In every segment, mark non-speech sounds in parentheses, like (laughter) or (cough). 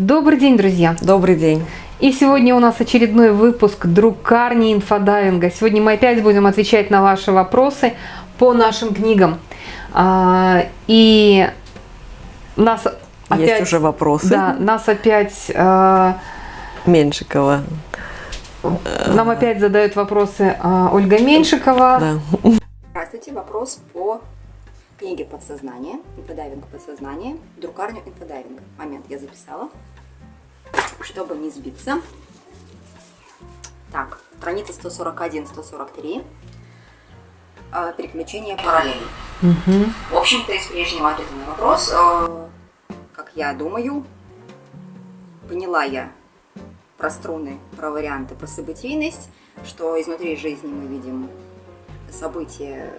Добрый день, друзья! Добрый день! И сегодня у нас очередной выпуск «Друкарни инфодайвинга». Сегодня мы опять будем отвечать на ваши вопросы по нашим книгам. А, и нас опять... Есть уже вопросы. Да, нас опять... А, Меньшикова. Нам опять задают вопросы а, Ольга Меньшикова. Да. Здравствуйте, вопрос по книге «Подсознание», инфодайвинг подсознание, друкарню инфодайвинга. Момент я записала чтобы не сбиться. Так, страница 141-143. Э, переключение параллели. Угу. В общем-то, из прежнего ответа на вопрос, э, как я думаю, поняла я про струны, про варианты, про событийность, что изнутри жизни мы видим события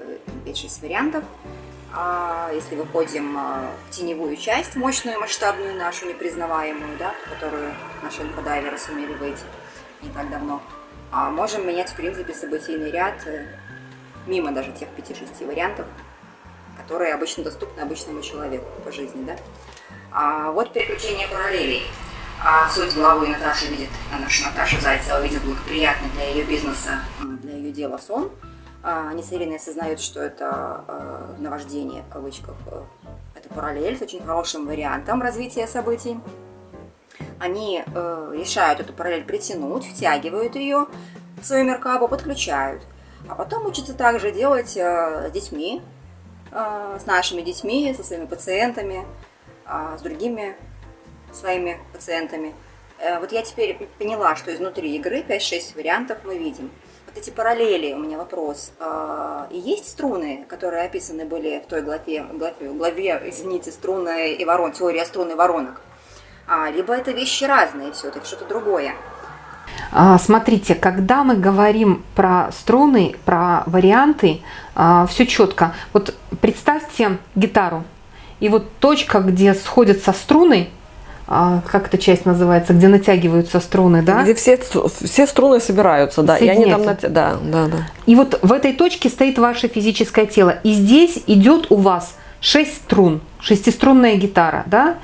5-6 вариантов, а если выходим а, в теневую часть, мощную, масштабную нашу, непризнаваемую, да, которую наши инфодайверы сумели выйти не так давно, а можем менять, в принципе, событийный ряд э, мимо даже тех 5-6 вариантов, которые обычно доступны обычному человеку по жизни, да. А вот переключение параллелей. А суть главы Наташи видит, наша Наташа Зайцева видит благоприятный для ее бизнеса, для ее дела сон – а, они с осознают, что это э, наваждение, в кавычках, э, это параллель с очень хорошим вариантом развития событий. Они э, решают эту параллель притянуть, втягивают ее в свою меркабу, подключают. А потом учатся также делать с детьми, с нашими детьми, со своими пациентами, с другими своими пациентами. Вот я теперь поняла, что изнутри игры 5-6 вариантов мы видим вот эти параллели, у меня вопрос. А, есть струны, которые описаны были в той главе, главе, главе извините, струны и ворон, теория струн и воронок? А, либо это вещи разные все-таки, что-то другое? А, смотрите, когда мы говорим про струны, про варианты, все четко. Вот представьте гитару, и вот точка, где сходятся струны, а, как эта часть называется, где натягиваются струны, да? Где все, все струны собираются, да, и они там нат... да, да, да. И вот в этой точке стоит ваше физическое тело. И здесь идет у вас 6 струн, шестиструнная гитара, да?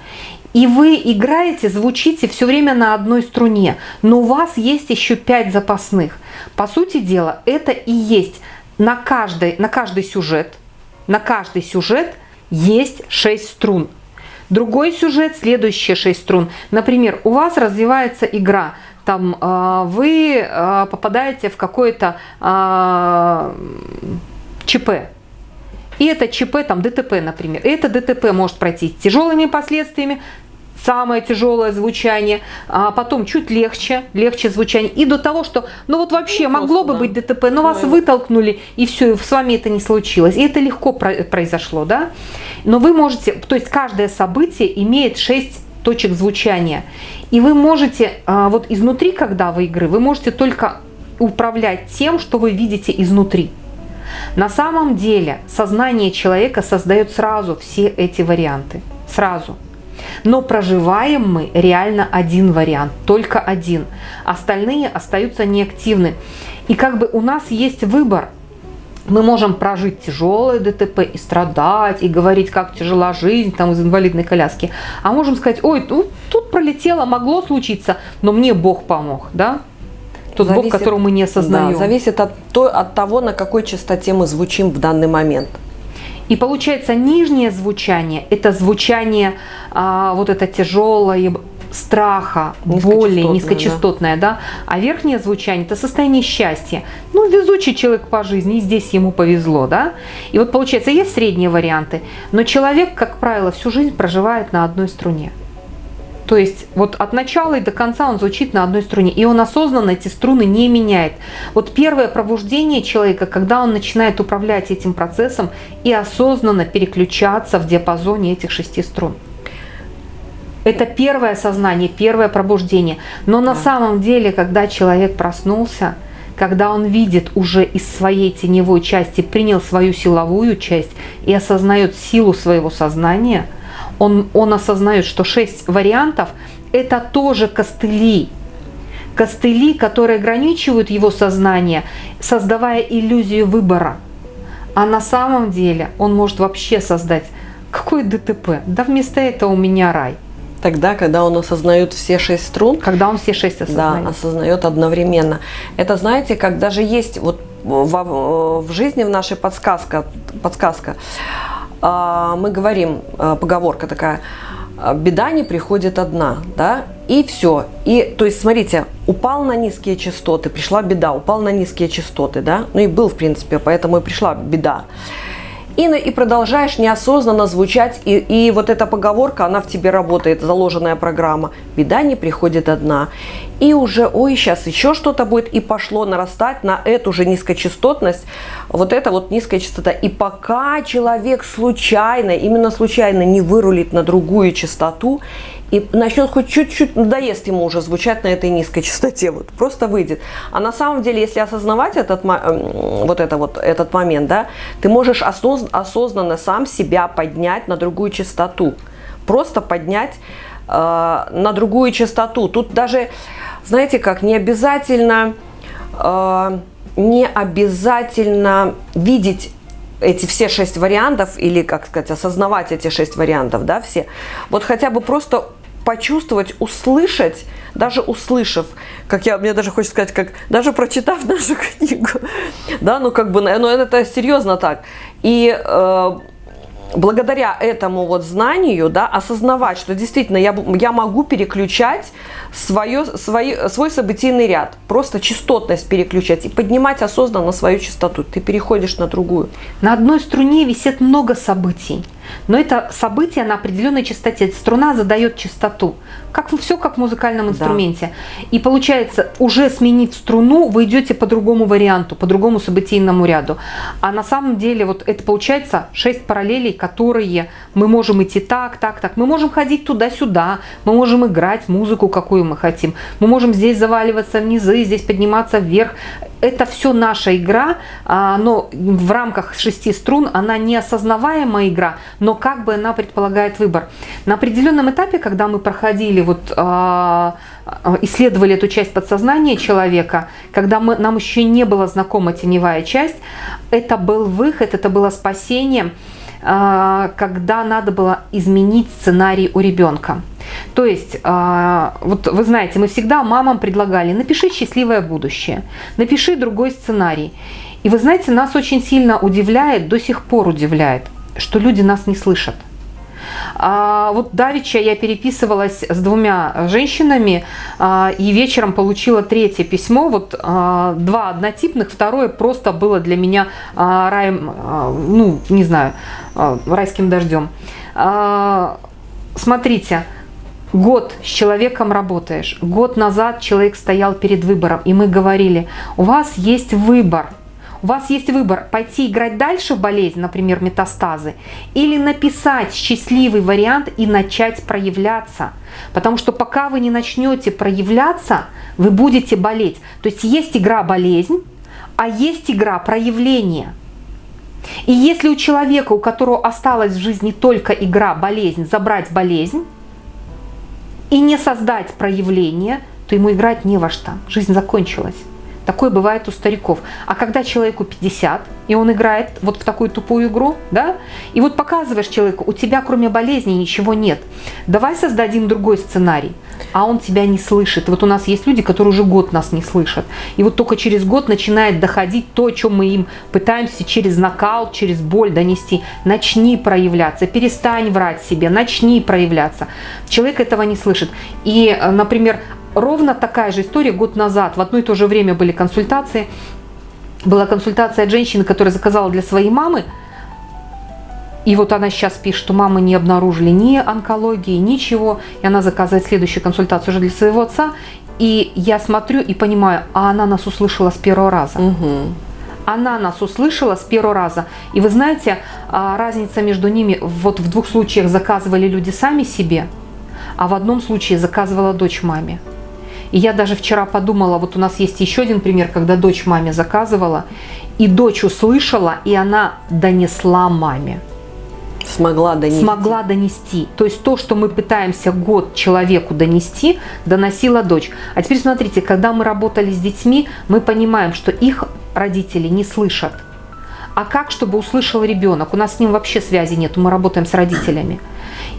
И вы играете, звучите все время на одной струне, но у вас есть еще 5 запасных. По сути дела, это и есть на каждый, на каждый сюжет, на каждый сюжет есть 6 струн. Другой сюжет, следующие шесть струн. Например, у вас развивается игра, там э, вы э, попадаете в какое-то э, ЧП. И это ЧП, там ДТП, например. Это ДТП может пройти с тяжелыми последствиями, самое тяжелое звучание, а потом чуть легче, легче звучание. И до того, что, ну вот вообще ну, могло бы да. быть ДТП, но ну, вас вытолкнули, и все, и с вами это не случилось. И это легко произошло, да? Но вы можете, то есть каждое событие имеет 6 точек звучания. И вы можете, а, вот изнутри, когда вы игры, вы можете только управлять тем, что вы видите изнутри. На самом деле сознание человека создает сразу все эти варианты. Сразу. Но проживаем мы реально один вариант, только один. Остальные остаются неактивны. И как бы у нас есть выбор. Мы можем прожить тяжелое ДТП и страдать, и говорить, как тяжела жизнь там из инвалидной коляски. А можем сказать, ой, тут, тут пролетело, могло случиться, но мне Бог помог, да? Тот зависит, Бог, которого мы не осознаем. Да, зависит от, то, от того, на какой частоте мы звучим в данный момент. И получается нижнее звучание, это звучание а, вот это тяжелое, страха, боли, низкочастотное, да. да, а верхнее звучание – это состояние счастья. Ну, везучий человек по жизни, и здесь ему повезло, да. И вот получается, есть средние варианты, но человек, как правило, всю жизнь проживает на одной струне. То есть вот от начала и до конца он звучит на одной струне, и он осознанно эти струны не меняет. Вот первое пробуждение человека, когда он начинает управлять этим процессом и осознанно переключаться в диапазоне этих шести струн. Это первое сознание, первое пробуждение. Но на самом деле, когда человек проснулся, когда он видит уже из своей теневой части, принял свою силовую часть и осознает силу своего сознания – он, он осознает, что шесть вариантов – это тоже костыли. Костыли, которые ограничивают его сознание, создавая иллюзию выбора. А на самом деле он может вообще создать какой ДТП? Да вместо этого у меня рай. Тогда, когда он осознает все шесть струн. Когда он все шесть осознает. Да, осознает одновременно. Это, знаете, как даже есть вот в, в жизни в нашей подсказка, подсказка. А, мы говорим, а, поговорка такая, «А, беда не приходит одна, да, и все. И, то есть, смотрите, упал на низкие частоты, пришла беда, упал на низкие частоты, да, ну и был, в принципе, поэтому и пришла беда и, и продолжаешь неосознанно звучать, и, и вот эта поговорка, она в тебе работает, заложенная программа. Беда не приходит одна. И уже, ой, сейчас еще что-то будет, и пошло нарастать на эту же низкочастотность, вот это вот низкая частота. И пока человек случайно, именно случайно не вырулит на другую частоту, и начнет хоть чуть-чуть, надоест ему уже звучать на этой низкой частоте, вот просто выйдет. А на самом деле, если осознавать этот, вот, это вот этот момент, да, ты можешь осознанно сам себя поднять на другую частоту, просто поднять э, на другую частоту. Тут даже, знаете как, не обязательно, э, не обязательно видеть эти все шесть вариантов, или, как сказать, осознавать эти шесть вариантов, да, все, вот хотя бы просто почувствовать, услышать, даже услышав, как я, мне даже хочется сказать, как даже прочитав (laughs) нашу книгу, да, ну как бы, ну это серьезно так, и э, благодаря этому вот знанию, да, осознавать, что действительно я, я могу переключать свое, свой, свой событийный ряд, просто частотность переключать и поднимать осознанно свою частоту. Ты переходишь на другую. На одной струне висит много событий. Но это событие на определенной частоте. Струна задает частоту. Как, все как в музыкальном инструменте. Да. И получается, уже сменив струну, вы идете по другому варианту, по другому событийному ряду. А на самом деле вот это получается 6 параллелей, которые мы можем идти так, так, так. Мы можем ходить туда-сюда, мы можем играть музыку, какую мы хотим. Мы можем здесь заваливаться в низы, здесь подниматься вверх. Это все наша игра, а, но в рамках шести струн она неосознаваемая игра, но как бы она предполагает выбор. На определенном этапе, когда мы проходили, вот, а, исследовали эту часть подсознания человека, когда мы, нам еще не была знакома теневая часть, это был выход, это было спасение, а, когда надо было изменить сценарий у ребенка. То есть, а, вот вы знаете, мы всегда мамам предлагали, напиши счастливое будущее, напиши другой сценарий. И вы знаете, нас очень сильно удивляет, до сих пор удивляет, что люди нас не слышат. А вот давеча я переписывалась с двумя женщинами а, и вечером получила третье письмо. Вот а, два однотипных, второе просто было для меня а, раем, а, ну, не знаю, а, райским дождем. А, смотрите, Год с человеком работаешь. Год назад человек стоял перед выбором, и мы говорили, у вас есть выбор – вас есть выбор пойти играть дальше в болезнь, например, метастазы, или написать счастливый вариант и начать проявляться. Потому что пока вы не начнете проявляться, вы будете болеть. То есть есть игра болезнь, а есть игра проявления. И если у человека, у которого осталась в жизни только игра болезнь, забрать болезнь и не создать проявление, то ему играть не во что. Жизнь закончилась. Такое бывает у стариков. А когда человеку 50, и он играет вот в такую тупую игру, да, и вот показываешь человеку, у тебя кроме болезни ничего нет. Давай создадим другой сценарий. А он тебя не слышит. вот у нас есть люди, которые уже год нас не слышат. И вот только через год начинает доходить то, о чем мы им пытаемся через нокаут, через боль донести. Начни проявляться, перестань врать себе, начни проявляться. Человек этого не слышит. И, э, например, ровно такая же история год назад. В одно и то же время были консультации. Была консультация от женщины, которая заказала для своей мамы. И вот она сейчас пишет, что мамы не обнаружили ни онкологии, ничего. И она заказывает следующую консультацию уже для своего отца. И я смотрю и понимаю, а она нас услышала с первого раза. Угу. Она нас услышала с первого раза. И вы знаете, а, разница между ними, вот в двух случаях заказывали люди сами себе, а в одном случае заказывала дочь маме. И я даже вчера подумала, вот у нас есть еще один пример, когда дочь маме заказывала, и дочь услышала, и она донесла маме. Смогла донести. Смогла донести. То есть то, что мы пытаемся год человеку донести, доносила дочь. А теперь смотрите, когда мы работали с детьми, мы понимаем, что их родители не слышат. А как, чтобы услышал ребенок? У нас с ним вообще связи нет, мы работаем с родителями.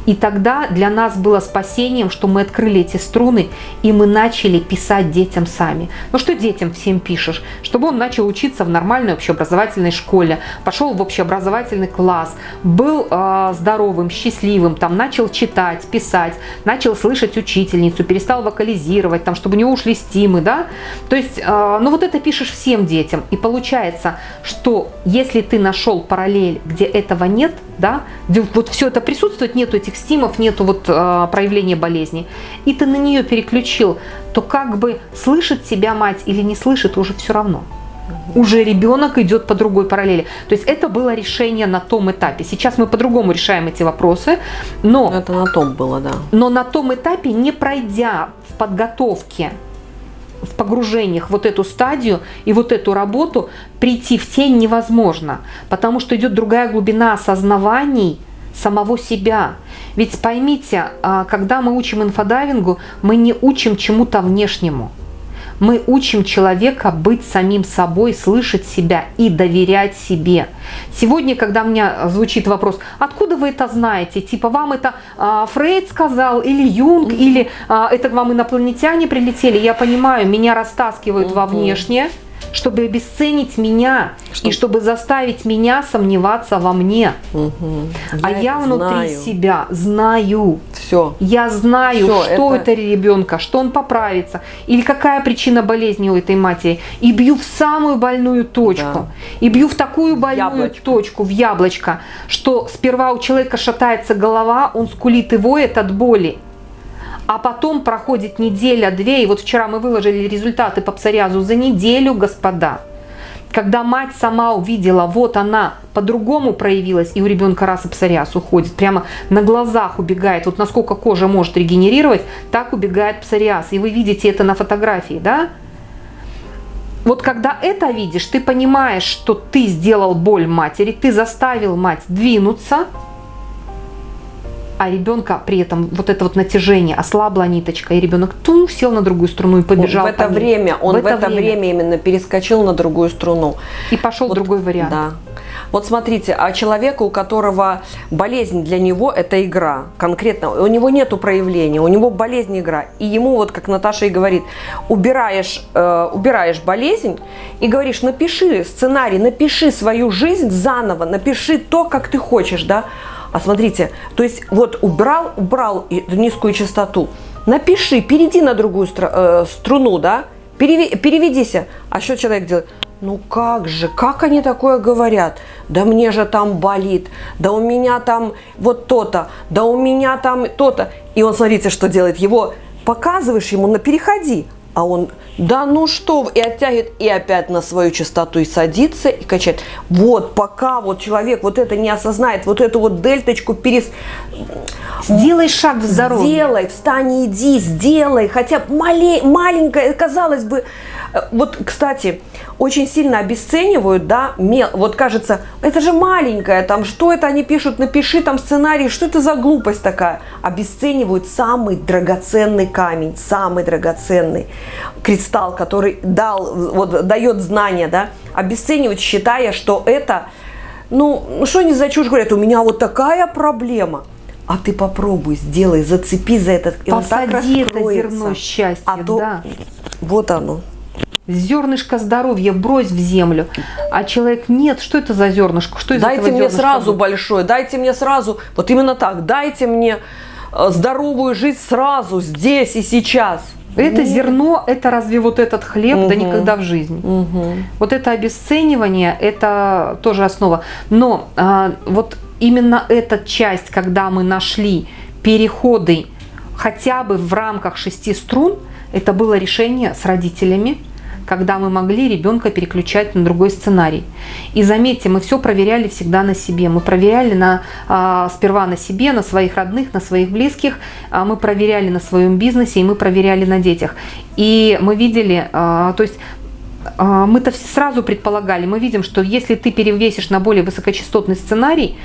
И тогда для нас было спасением, что мы открыли эти струны, и мы начали писать детям сами. Ну что детям всем пишешь? Чтобы он начал учиться в нормальной общеобразовательной школе, пошел в общеобразовательный класс, был э, здоровым, счастливым, там начал читать, писать, начал слышать учительницу, перестал вокализировать, там, чтобы у него ушли стимы, да? То есть, э, ну вот это пишешь всем детям. И получается, что если ты нашел параллель, где этого нет, да, где вот все это присутствует, нету этих стимов, нету вот э, проявления болезни, и ты на нее переключил, то как бы слышит тебя мать или не слышит, уже все равно. Уже ребенок идет по другой параллели. То есть это было решение на том этапе. Сейчас мы по-другому решаем эти вопросы, но... Это на том было, да. Но на том этапе, не пройдя в подготовке в погружениях вот эту стадию и вот эту работу прийти в тень невозможно, потому что идет другая глубина осознаваний самого себя. Ведь поймите, а, когда мы учим инфодайвингу, мы не учим чему-то внешнему. Мы учим человека быть самим собой, слышать себя и доверять себе. Сегодня, когда у меня звучит вопрос, откуда вы это знаете? Типа вам это а, Фрейд сказал, или Юнг, или а, это к вам инопланетяне прилетели? Я понимаю, меня растаскивают во внешнее чтобы обесценить меня чтобы... и чтобы заставить меня сомневаться во мне. Угу. А я, я внутри знаю. себя знаю. Все. Я знаю, Все, что это... это ребенка, что он поправится, или какая причина болезни у этой матери. И бью в самую больную точку. Да. И бью в такую больную яблочко. точку, в яблочко, что сперва у человека шатается голова, он скулит и воет от боли а потом проходит неделя-две, и вот вчера мы выложили результаты по псориазу за неделю, господа. Когда мать сама увидела, вот она по-другому проявилась, и у ребенка раз и псориаз уходит, прямо на глазах убегает, вот насколько кожа может регенерировать, так убегает псориаз. И вы видите это на фотографии, да? Вот когда это видишь, ты понимаешь, что ты сделал боль матери, ты заставил мать двинуться, а ребенка при этом вот это вот натяжение, ослабла ниточка, и ребенок тум, сел на другую струну и побежал. В это время, он в это, в это время. время именно перескочил на другую струну. И пошел вот, другой вариант. Да. Вот смотрите, а человека, у которого болезнь для него это игра, конкретно, у него нету проявления, у него болезнь игра, и ему вот, как Наташа и говорит, убираешь, э, убираешь болезнь и говоришь, напиши сценарий, напиши свою жизнь заново, напиши то, как ты хочешь, да, а смотрите, то есть вот убрал, убрал низкую частоту, напиши, перейди на другую э, струну, да, переве, переведися. А что человек делает? Ну как же, как они такое говорят? Да мне же там болит, да у меня там вот то-то, да у меня там то-то. И он, смотрите, что делает. Его показываешь ему, на переходи, а он да ну что, и оттягивает, и опять на свою частоту и садится, и качает. Вот, пока вот человек вот это не осознает, вот эту вот дельточку перес... Сделай шаг в здоровье. Сделай, встань, иди, сделай, хотя мале... маленькое, казалось бы, Э, вот, кстати, очень сильно обесценивают, да, мел, вот кажется, это же маленькое, там, что это они пишут, напиши там сценарий, что это за глупость такая? Обесценивают самый драгоценный камень, самый драгоценный кристалл, который дал, вот, дает знания, да, обесценивают, считая, что это, ну, что они за чушь говорят, у меня вот такая проблема. А ты попробуй, сделай, зацепи за этот, и он так это зерно счастья, а то, да. Вот оно зернышко здоровья брось в землю. А человек, нет, что это за зернышко? Что из дайте мне сразу будет? большое, дайте мне сразу, вот именно так, дайте мне э, здоровую жизнь сразу, здесь и сейчас. Это Нет. зерно, это разве вот этот хлеб, угу. да никогда в жизни. Угу. Вот это обесценивание, это тоже основа. Но а, вот именно эта часть, когда мы нашли переходы хотя бы в рамках шести струн, это было решение с родителями, когда мы могли ребенка переключать на другой сценарий. И заметьте, мы все проверяли всегда на себе. Мы проверяли на, а, сперва на себе, на своих родных, на своих близких, а мы проверяли на своем бизнесе и мы проверяли на детях. И мы видели, а, то есть мы-то сразу предполагали, мы видим, что если ты перевесишь на более высокочастотный сценарий,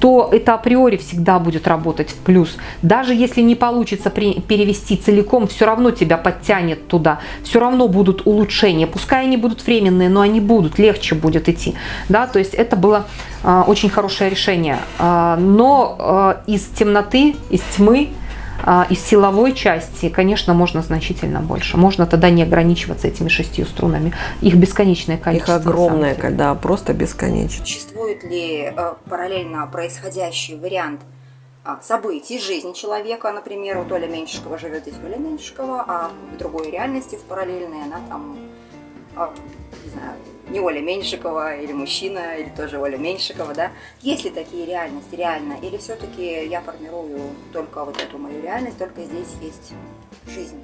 то это априори всегда будет работать в плюс. Даже если не получится перевести целиком, все равно тебя подтянет туда. Все равно будут улучшения. Пускай они будут временные, но они будут, легче будет идти. Да, то есть это было э, очень хорошее решение. Э, но э, из темноты, из тьмы из силовой части, конечно, можно значительно больше. Можно тогда не ограничиваться этими шестью струнами. Их бесконечное количество. Их огромное, да, просто бесконечно. Существует ли э, параллельно происходящий вариант а, событий жизни человека, например, у Толя Меньшикова живет здесь Оля Меньшикова, а в другой реальности, в параллельной, она там, а, не знаю, не Оля Меньшикова или мужчина, или тоже Оля Меньшикова, да? Есть ли такие реальности реально? Или все-таки я формирую только вот эту мою реальность, только здесь есть жизнь?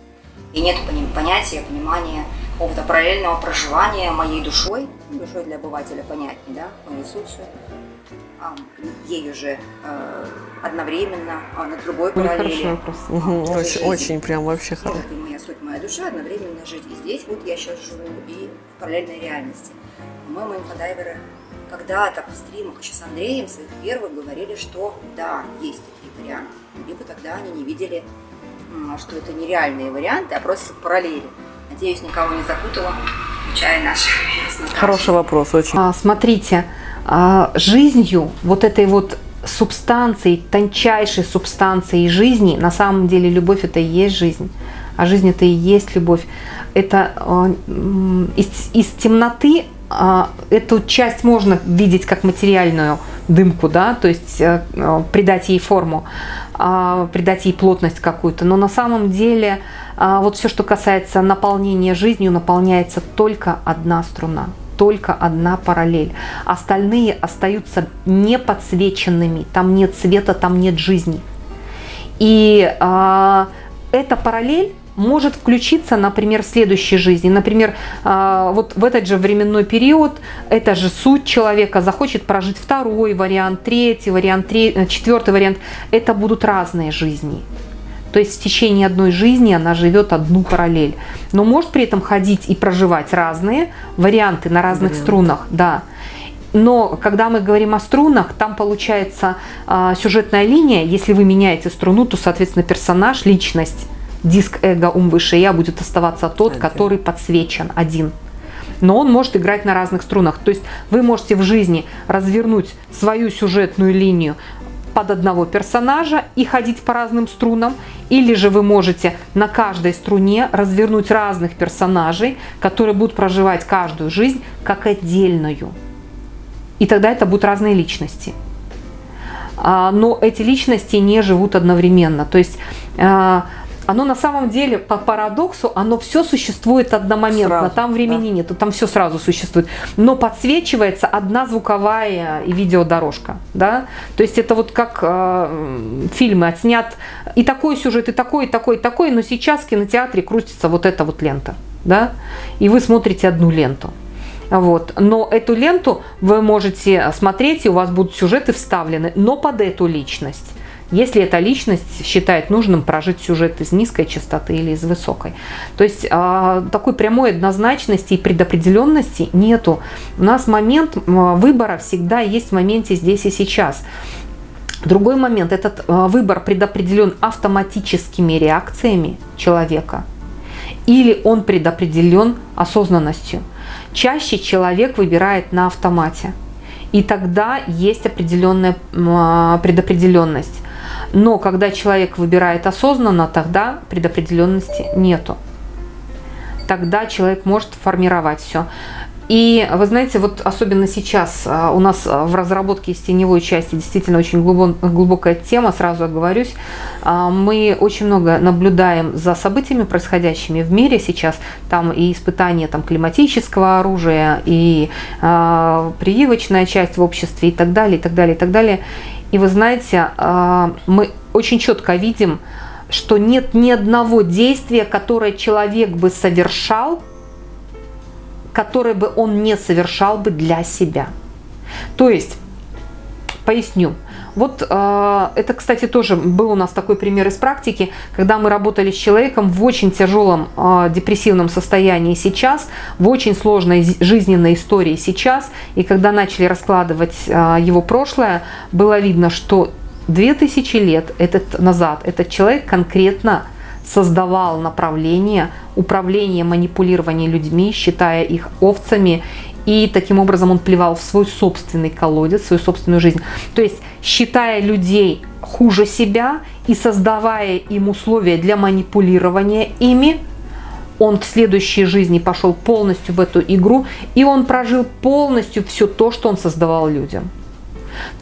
И нет понятия, понимания какого-то параллельного проживания моей душой, душой для обывателя понятнее, да, моей сутью, ею же э, одновременно, а на другой ну, параллели. Угу, (laughs) очень, очень прям вообще хорошо. Суть, моя душа одновременно жить и здесь, вот я сейчас живу, и в параллельной реальности. Мы, мы инфодайверы, когда-то в стримах еще с Андреем своих первых говорили, что да, есть такие варианты. Либо тогда они не видели, что это нереальные варианты, а просто параллели. Надеюсь, никого не запутала, включая наших Хороший вопрос, очень. А, смотрите, а, жизнью вот этой вот субстанцией, тончайшей субстанцией жизни, на самом деле любовь это и есть жизнь, а жизнь это и есть любовь. Это а, из, из темноты а, эту часть можно видеть как материальную дымку, да, то есть э, придать ей форму, придать ей плотность какую-то, но на самом деле вот все, что касается наполнения жизнью, наполняется только одна струна только одна параллель. Остальные остаются не подсвеченными, там нет света, там нет жизни. И э, эта параллель может включиться, например, в следующей жизни. Например, э, вот в этот же временной период, это же суть человека захочет прожить второй вариант, третий вариант, третий, четвертый вариант. Это будут разные жизни. То есть в течение одной жизни она живет одну параллель. Но может при этом ходить и проживать разные варианты на разных Вариант. струнах. Да. Но когда мы говорим о струнах, там получается э, сюжетная линия. Если вы меняете струну, то, соответственно, персонаж, личность, диск эго, ум выше я будет оставаться тот, один. который подсвечен, один. Но он может играть на разных струнах. То есть вы можете в жизни развернуть свою сюжетную линию под одного персонажа и ходить по разным струнам, или же вы можете на каждой струне развернуть разных персонажей, которые будут проживать каждую жизнь как отдельную. И тогда это будут разные личности. А, но эти личности не живут одновременно. То есть а, оно на самом деле, по парадоксу, оно все существует одномоментно. Сразу, там времени да. нету, там все сразу существует. Но подсвечивается одна звуковая и видеодорожка. Да? То есть это вот как э, фильмы отснят и такой сюжет, и такой, и такой, и такой, но сейчас в кинотеатре крутится вот эта вот лента. Да? И вы смотрите одну ленту. Вот. Но эту ленту вы можете смотреть, и у вас будут сюжеты вставлены, но под эту личность если эта личность считает нужным прожить сюжет из низкой частоты или из высокой. То есть а, такой прямой однозначности и предопределенности нету. У нас момент выбора всегда есть в моменте здесь и сейчас. Другой момент, этот а, выбор предопределен автоматическими реакциями человека или он предопределен осознанностью. Чаще человек выбирает на автомате. И тогда есть определенная а, предопределенность. Но когда человек выбирает осознанно, тогда предопределенности нету. Тогда человек может формировать все. И вы знаете, вот особенно сейчас а, у нас в разработке из теневой части действительно очень глубокая тема, сразу оговорюсь. А, мы очень много наблюдаем за событиями, происходящими в мире сейчас. Там и испытания там, климатического оружия, и э, прививочная часть в обществе, и так далее, и так далее, и так далее. И вы знаете, а, мы очень четко видим, что нет ни одного действия, которое человек бы совершал, которое бы он не совершал бы для себя. То есть, поясню, Вот э, это, кстати, тоже был у нас такой пример из практики, когда мы работали с человеком в очень тяжелом э, депрессивном состоянии сейчас, в очень сложной жизненной истории сейчас, и когда начали раскладывать э, его прошлое, было видно, что 2000 лет этот, назад этот человек конкретно создавал направление управления, манипулирования людьми, считая их овцами и таким образом он плевал в свой собственный колодец, в свою собственную жизнь. То есть, считая людей хуже себя и создавая им условия для манипулирования ими, он в следующей жизни пошел полностью в эту игру, и он прожил полностью все то, что он создавал людям.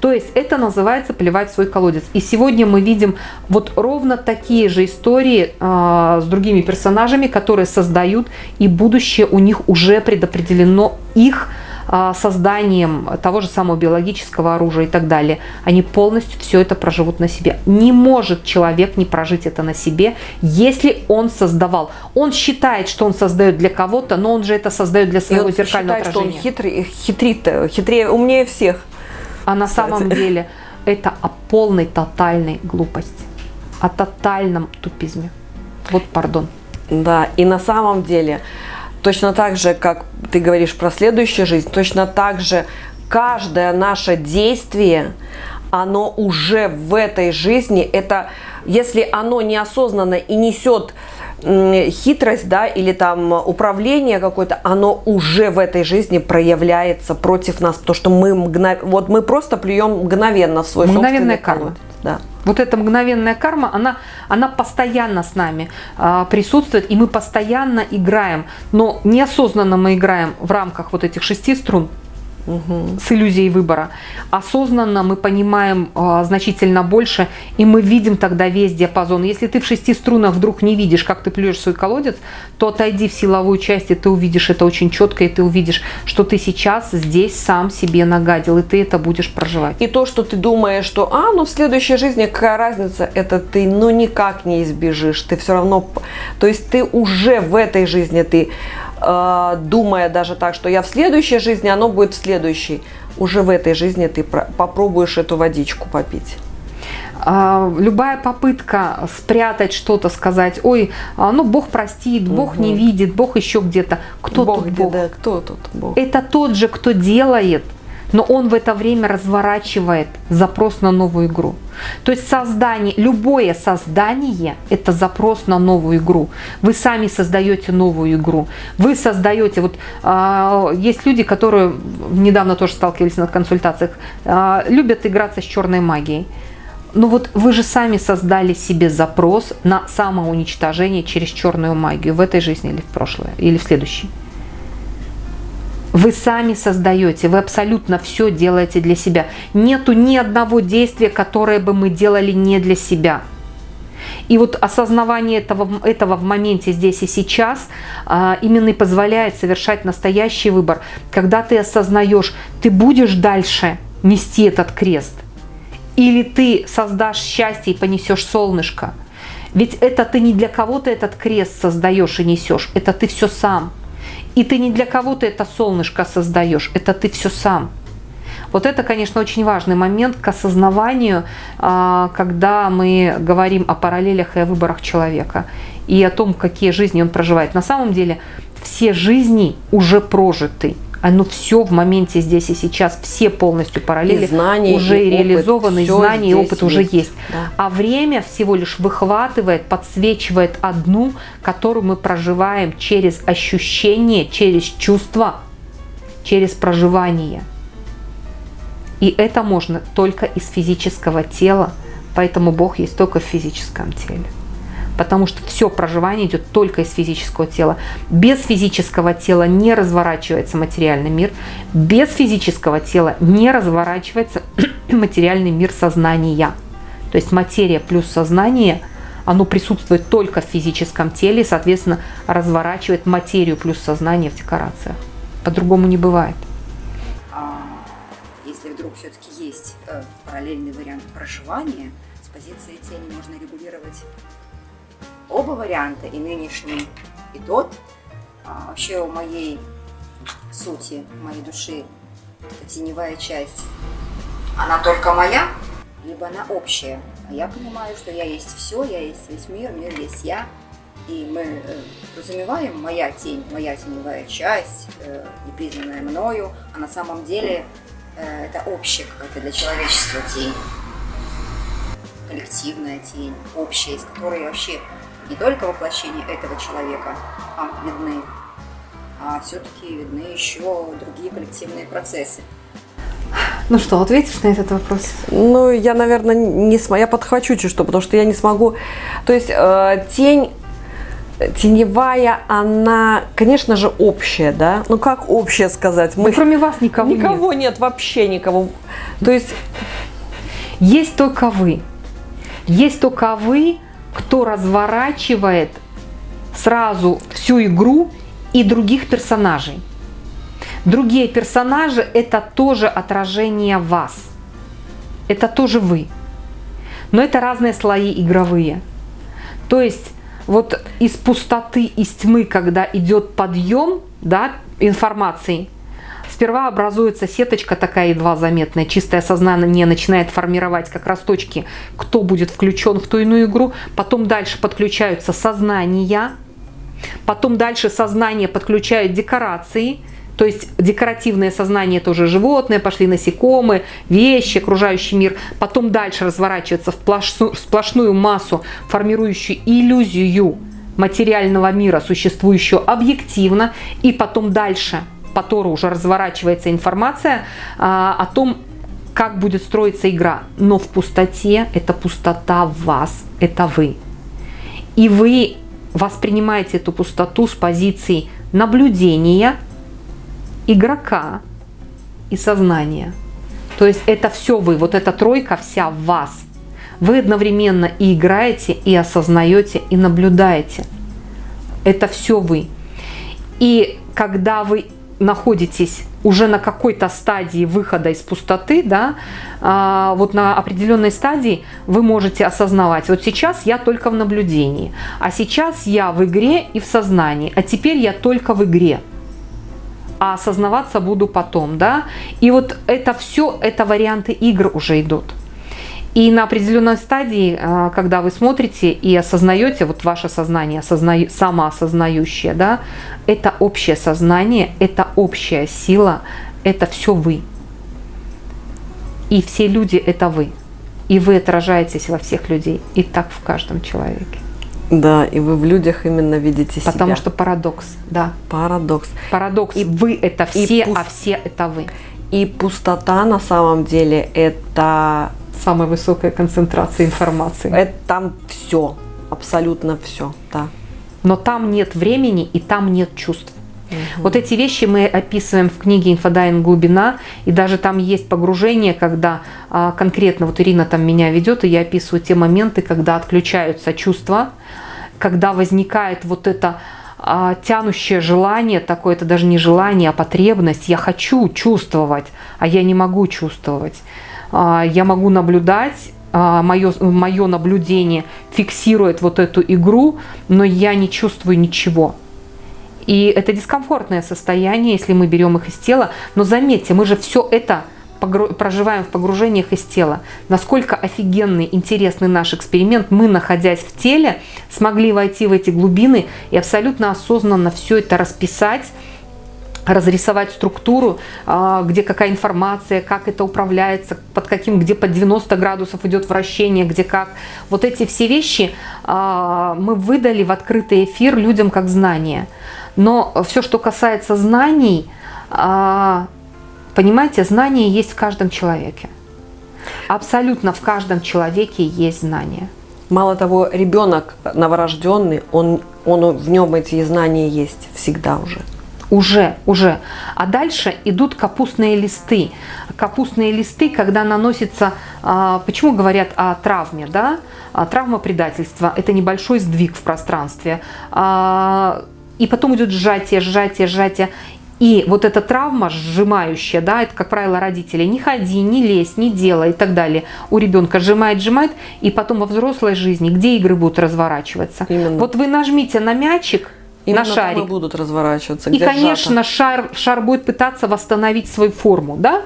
То есть это называется плевать в свой колодец. И сегодня мы видим вот ровно такие же истории э, с другими персонажами, которые создают, и будущее у них уже предопределено их э, созданием того же самого биологического оружия и так далее. Они полностью все это проживут на себе. Не может человек не прожить это на себе, если он создавал. Он считает, что он создает для кого-то, но он же это создает для своего зеркального считает, отражения. Что он хитрый, хитрит, хитрее, умнее всех. А на самом деле это о полной тотальной глупости, о тотальном тупизме. Вот пардон. Да, и на самом деле, точно так же, как ты говоришь про следующую жизнь, точно так же каждое наше действие, оно уже в этой жизни, это если оно неосознанно и несет хитрость, да, или там управление какое-то, оно уже в этой жизни проявляется против нас, потому что мы мгнов... вот мы просто плюем мгновенно в свой Мгновенная карма. колодец. Да. Вот эта мгновенная карма, она, она постоянно с нами э, присутствует, и мы постоянно играем, но неосознанно мы играем в рамках вот этих шести струн, угу. с иллюзией выбора. Осознанно мы понимаем э, значительно больше, и мы видим тогда весь диапазон. Если ты в шести струнах вдруг не видишь, как ты плюешь свой колодец, то отойди в силовую часть, и ты увидишь это очень четко, и ты увидишь, что ты сейчас здесь сам себе нагадил, и ты это будешь проживать. И то, что ты думаешь, что, а, ну в следующей жизни какая разница, это ты ну никак не избежишь, ты все равно, то есть ты уже в этой жизни, ты думая даже так, что я в следующей жизни, оно будет в следующей. Уже в этой жизни ты попробуешь эту водичку попить. А, любая попытка спрятать что-то, сказать, ой, а, ну Бог простит, Бог угу. не видит, Бог еще где-то. Кто Бог тут Бог? Да, кто тут Бог? Это тот же, кто делает, но он в это время разворачивает запрос на новую игру. То есть создание, любое создание – это запрос на новую игру. Вы сами создаете новую игру. Вы создаете, вот э, есть люди, которые недавно тоже сталкивались на консультациях, э, любят играться с черной магией. Но вот вы же сами создали себе запрос на самоуничтожение через черную магию в этой жизни или в прошлое, или в следующей. Вы сами создаете, вы абсолютно все делаете для себя. Нету ни одного действия, которое бы мы делали не для себя. И вот осознавание этого, этого в моменте здесь и сейчас а, именно и позволяет совершать настоящий выбор. Когда ты осознаешь, ты будешь дальше нести этот крест, или ты создашь счастье и понесешь солнышко. Ведь это ты не для кого-то этот крест создаешь и несешь, это ты все сам. И ты не для кого-то это солнышко создаешь, это ты все сам. Вот это, конечно, очень важный момент к осознаванию, а, когда мы говорим о параллелях и о выборах человека, и о том, какие жизни он проживает. На самом деле все жизни уже прожиты оно все в моменте здесь и сейчас, все полностью параллели и знания, уже и реализованы, опыт, и знания и опыт есть. уже есть. Да. А время всего лишь выхватывает, подсвечивает одну, которую мы проживаем через ощущение, через чувство, через проживание. И это можно только из физического тела, поэтому Бог есть только в физическом теле потому что все проживание идет только из физического тела. Без физического тела не разворачивается материальный мир, без физического тела не разворачивается (clears throat) материальный мир сознания. То есть материя плюс сознание, оно присутствует только в физическом теле, соответственно, разворачивает материю плюс сознание в декорациях. По-другому не бывает. А если вдруг все-таки есть э, параллельный вариант проживания, с позиции тени можно регулировать оба варианта, и нынешний, и тот, а, вообще у моей сути, моей души, теневая часть, она только моя, либо на общее. А я понимаю, что я есть все, я есть весь мир, мир есть я. И мы э, разумеваем моя тень, моя теневая часть, э, непризнанная мною, а на самом деле э, это общая какая-то для человечества тень. Коллективная тень, общая, из которой вообще не только воплощение этого человека вам видны, а все-таки видны еще другие коллективные процессы. Ну что, ответишь на этот вопрос? Ну, я, наверное, не смогу. Я подхвачу чуть что, потому что я не смогу. То есть э, тень теневая, она, конечно же, общая, да? Ну, как общая сказать? Мы... Ну, кроме вас никого, никого нет. нет, вообще никого. То есть... Есть только вы. Есть только вы, кто разворачивает сразу всю игру и других персонажей. Другие персонажи – это тоже отражение вас. Это тоже вы. Но это разные слои игровые. То есть вот из пустоты, из тьмы, когда идет подъем да, информации, сперва образуется сеточка такая едва заметная, чистое сознание начинает формировать как раз точки, кто будет включен в ту иную игру, потом дальше подключаются сознания, потом дальше сознание подключает декорации – то есть декоративное сознание тоже животное, пошли насекомые, вещи, окружающий мир. Потом дальше разворачивается в сплошную массу, формирующую иллюзию материального мира, существующего объективно. И потом дальше по Тору уже разворачивается информация а, о том, как будет строиться игра. Но в пустоте это пустота вас, это вы. И вы воспринимаете эту пустоту с позиции наблюдения, игрока и сознания. То есть это все вы, вот эта тройка вся в вас. Вы одновременно и играете, и осознаете, и наблюдаете. Это все вы. И когда вы находитесь уже на какой-то стадии выхода из пустоты, да, а, вот на определенной стадии вы можете осознавать, вот сейчас я только в наблюдении, а сейчас я в игре и в сознании, а теперь я только в игре а осознаваться буду потом, да. И вот это все, это варианты игр уже идут. И на определенной стадии, а, когда вы смотрите и осознаете, вот ваше сознание, осозна... самоосознающее, да, это общее сознание, это общая сила, это все вы. И все люди – это вы. И вы отражаетесь во всех людей. И так в каждом человеке. Да, и вы в людях именно видите себя. Потому что парадокс, да. Парадокс. Парадокс. И вы это все, пуст... а все это вы. И пустота на самом деле это самая высокая концентрация информации. Это там все, абсолютно все, да. Но там нет времени и там нет чувств. Угу. Вот эти вещи мы описываем в книге «Инфодайвинг. Глубина», и даже там есть погружение, когда а, конкретно, вот Ирина там меня ведет, и я описываю те моменты, когда отключаются чувства, когда возникает вот это а, тянущее желание, такое это даже не желание, а потребность. Я хочу чувствовать, а я не могу чувствовать. А, я могу наблюдать, а, мое, мое наблюдение фиксирует вот эту игру, но я не чувствую ничего. И это дискомфортное состояние, если мы берем их из тела. Но заметьте, мы же все это проживаем в погружениях из тела. Насколько офигенный, интересный наш эксперимент. Мы, находясь в теле, смогли войти в эти глубины и абсолютно осознанно все это расписать, разрисовать структуру, а, где какая информация, как это управляется, под каким, где под 90 градусов идет вращение, где как. Вот эти все вещи а, мы выдали в открытый эфир людям как знания. Но все, что касается знаний, а, понимаете, знания есть в каждом человеке. Абсолютно в каждом человеке есть знания. Мало того, ребенок новорожденный, он, он в нем эти знания есть всегда уже. Уже, уже. А дальше идут капустные листы. Капустные листы, когда наносится, а, почему говорят о травме, да? А, травма предательства – это небольшой сдвиг в пространстве. И потом идет сжатие, сжатие, сжатие. И вот эта травма сжимающая, да, это, как правило, родители, не ходи, не лезь, не делай и так далее. У ребенка сжимает, сжимает, и потом во взрослой жизни, где игры будут разворачиваться. Именно. Вот вы нажмите на мячик, Именно на шарик. Там и будут разворачиваться. И, конечно, шар, шар будет пытаться восстановить свою форму, да?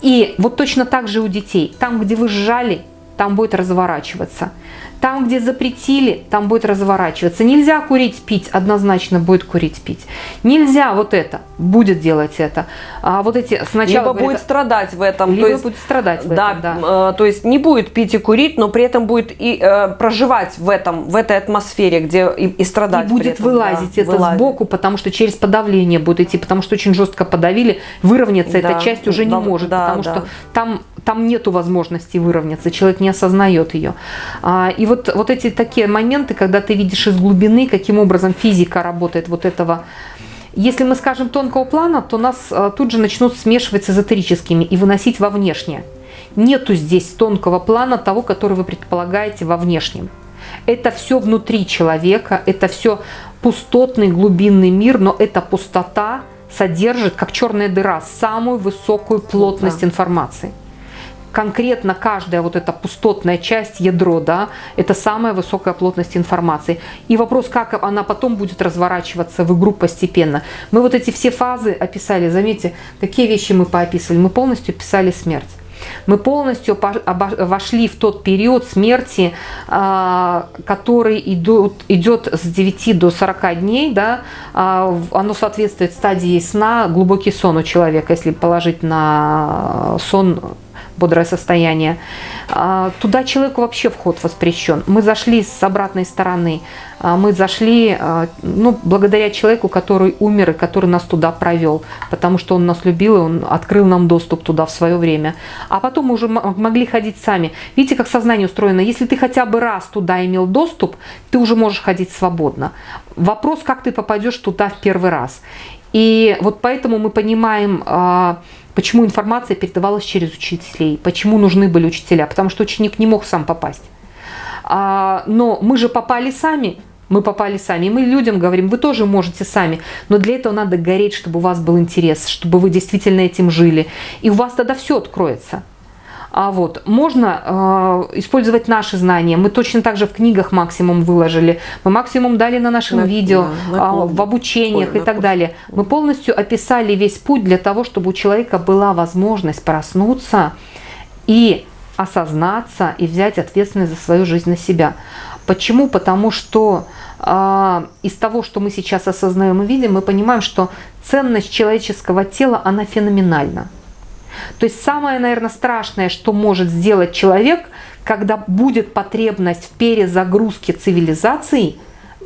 И вот точно так же у детей. Там, где вы сжали, там будет разворачиваться. Там, где запретили, там будет разворачиваться. Нельзя курить, пить, однозначно будет курить, пить. Нельзя вот это, будет делать это. А вот эти сначала... Либо будет страдать в этом. Либо есть, будет страдать в да, этом, да. Э, то есть не будет пить и курить, но при этом будет и э, проживать в этом, в этой атмосфере, где и, и страдать. И будет этом, вылазить да, это вылазить. сбоку, потому что через подавление будет идти, потому что очень жестко подавили, выровняться да, эта часть уже не да, может, да, потому да. что там там нету возможности выровняться, человек не осознает ее. А, и вот, вот эти такие моменты, когда ты видишь из глубины, каким образом физика работает вот этого, если мы скажем тонкого плана, то нас а, тут же начнут смешивать с эзотерическими и выносить во внешнее. Нету здесь тонкого плана того, который вы предполагаете во внешнем. Это все внутри человека, это все пустотный глубинный мир, но эта пустота содержит, как черная дыра, самую высокую плотность да. информации конкретно каждая вот эта пустотная часть, ядро, да, это самая высокая плотность информации. И вопрос, как она потом будет разворачиваться в игру постепенно. Мы вот эти все фазы описали, заметьте, какие вещи мы поописывали. Мы полностью писали смерть. Мы полностью вошли в тот период смерти, а, который идет, идет с 9 до 40 дней. Да? А, оно соответствует стадии сна, глубокий сон у человека, если положить на сон бодрое состояние. А, туда человеку вообще вход воспрещен. Мы зашли с обратной стороны. А, мы зашли ну, благодаря человеку, который умер и который нас туда провел. Потому что он нас любил, и он открыл нам доступ туда в свое время. А потом мы уже могли ходить сами. Видите, как сознание устроено? Если ты хотя бы раз туда имел доступ, ты уже можешь ходить свободно. Вопрос, как ты попадешь туда в первый раз. И вот поэтому мы понимаем Почему информация передавалась через учителей? Почему нужны были учителя? Потому что ученик не мог сам попасть. А, но мы же попали сами. Мы попали сами. И мы людям говорим, вы тоже можете сами. Но для этого надо гореть, чтобы у вас был интерес, чтобы вы действительно этим жили. И у вас тогда все откроется. А вот, можно э, использовать наши знания. Мы точно так же в книгах максимум выложили. Мы максимум дали на нашем на, видео, да, на э, в обучениях Ой, и так далее. Мы полностью описали весь путь для того, чтобы у человека была возможность проснуться и осознаться и взять ответственность за свою жизнь на себя. Почему? Потому что э, из того, что мы сейчас осознаем и видим, мы понимаем, что ценность человеческого тела, она феноменальна. То есть самое, наверное, страшное, что может сделать человек, когда будет потребность в перезагрузке цивилизации,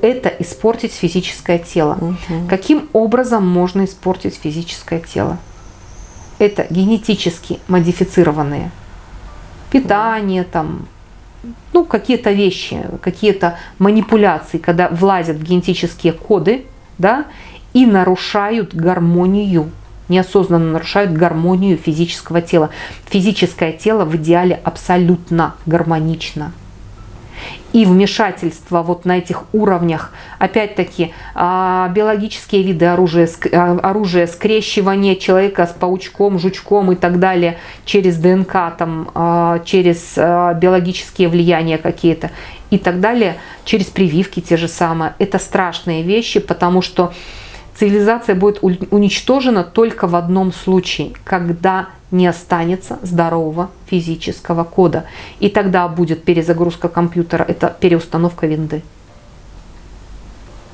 это испортить физическое тело. Угу. Каким образом можно испортить физическое тело? Это генетически модифицированные. Питание, там, ну, какие-то вещи, какие-то манипуляции, когда влазят в генетические коды, да, и нарушают гармонию неосознанно нарушают гармонию физического тела. Физическое тело в идеале абсолютно гармонично. И вмешательство вот на этих уровнях, опять-таки, а, биологические виды оружия, а, оружия, скрещивание человека с паучком, жучком и так далее через ДНК, там, а, через биологические влияния какие-то и так далее, через прививки те же самые. Это страшные вещи, потому что цивилизация будет уничтожена только в одном случае, когда не останется здорового физического кода. И тогда будет перезагрузка компьютера, это переустановка винды.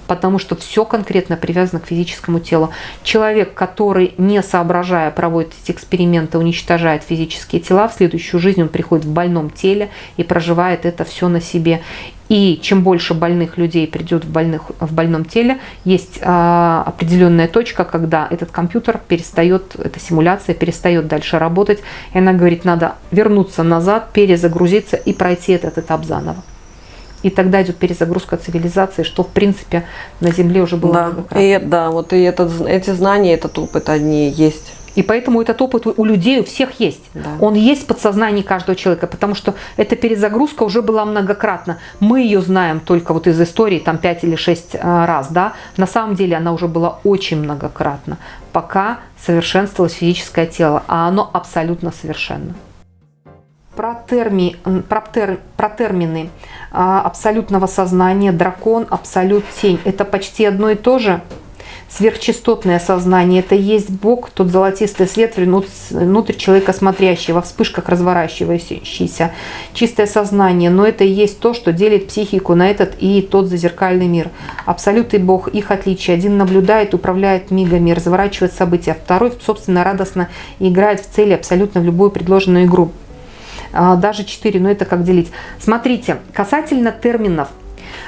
Потому что все конкретно привязано к физическому телу. Человек, который, не соображая, проводит эти эксперименты, уничтожает физические тела, в следующую жизнь он приходит в больном теле и проживает это все на себе. И чем больше больных людей придет в, больных, в больном теле, есть а, определенная точка, когда этот компьютер перестает, эта симуляция перестает дальше работать. И она говорит, надо вернуться назад, перезагрузиться и пройти этот этап заново. И тогда идет перезагрузка цивилизации, что в принципе на Земле уже было да, и, да, вот и этот, эти знания, этот опыт одни есть. И поэтому этот опыт у людей у всех есть. Да. Он есть в подсознании каждого человека, потому что эта перезагрузка уже была многократно. Мы ее знаем только вот из истории там 5 или 6 а, раз. Да? На самом деле она уже была очень многократно, пока совершенствовалось физическое тело, а оно абсолютно совершенно. Про, терми, про, тер, про термины а, абсолютного сознания, дракон, абсолют, тень. Это почти одно и то же. Сверхчастотное сознание – это есть Бог, тот золотистый свет внутрь человека смотрящий, во вспышках разворачивающийся. Чистое сознание, но это и есть то, что делит психику на этот и тот зазеркальный мир. Абсолют и Бог, их отличие. Один наблюдает, управляет мигами, разворачивает события, второй, собственно, радостно играет в цели абсолютно в любую предложенную игру. А, даже 4, но это как делить. Смотрите, касательно терминов.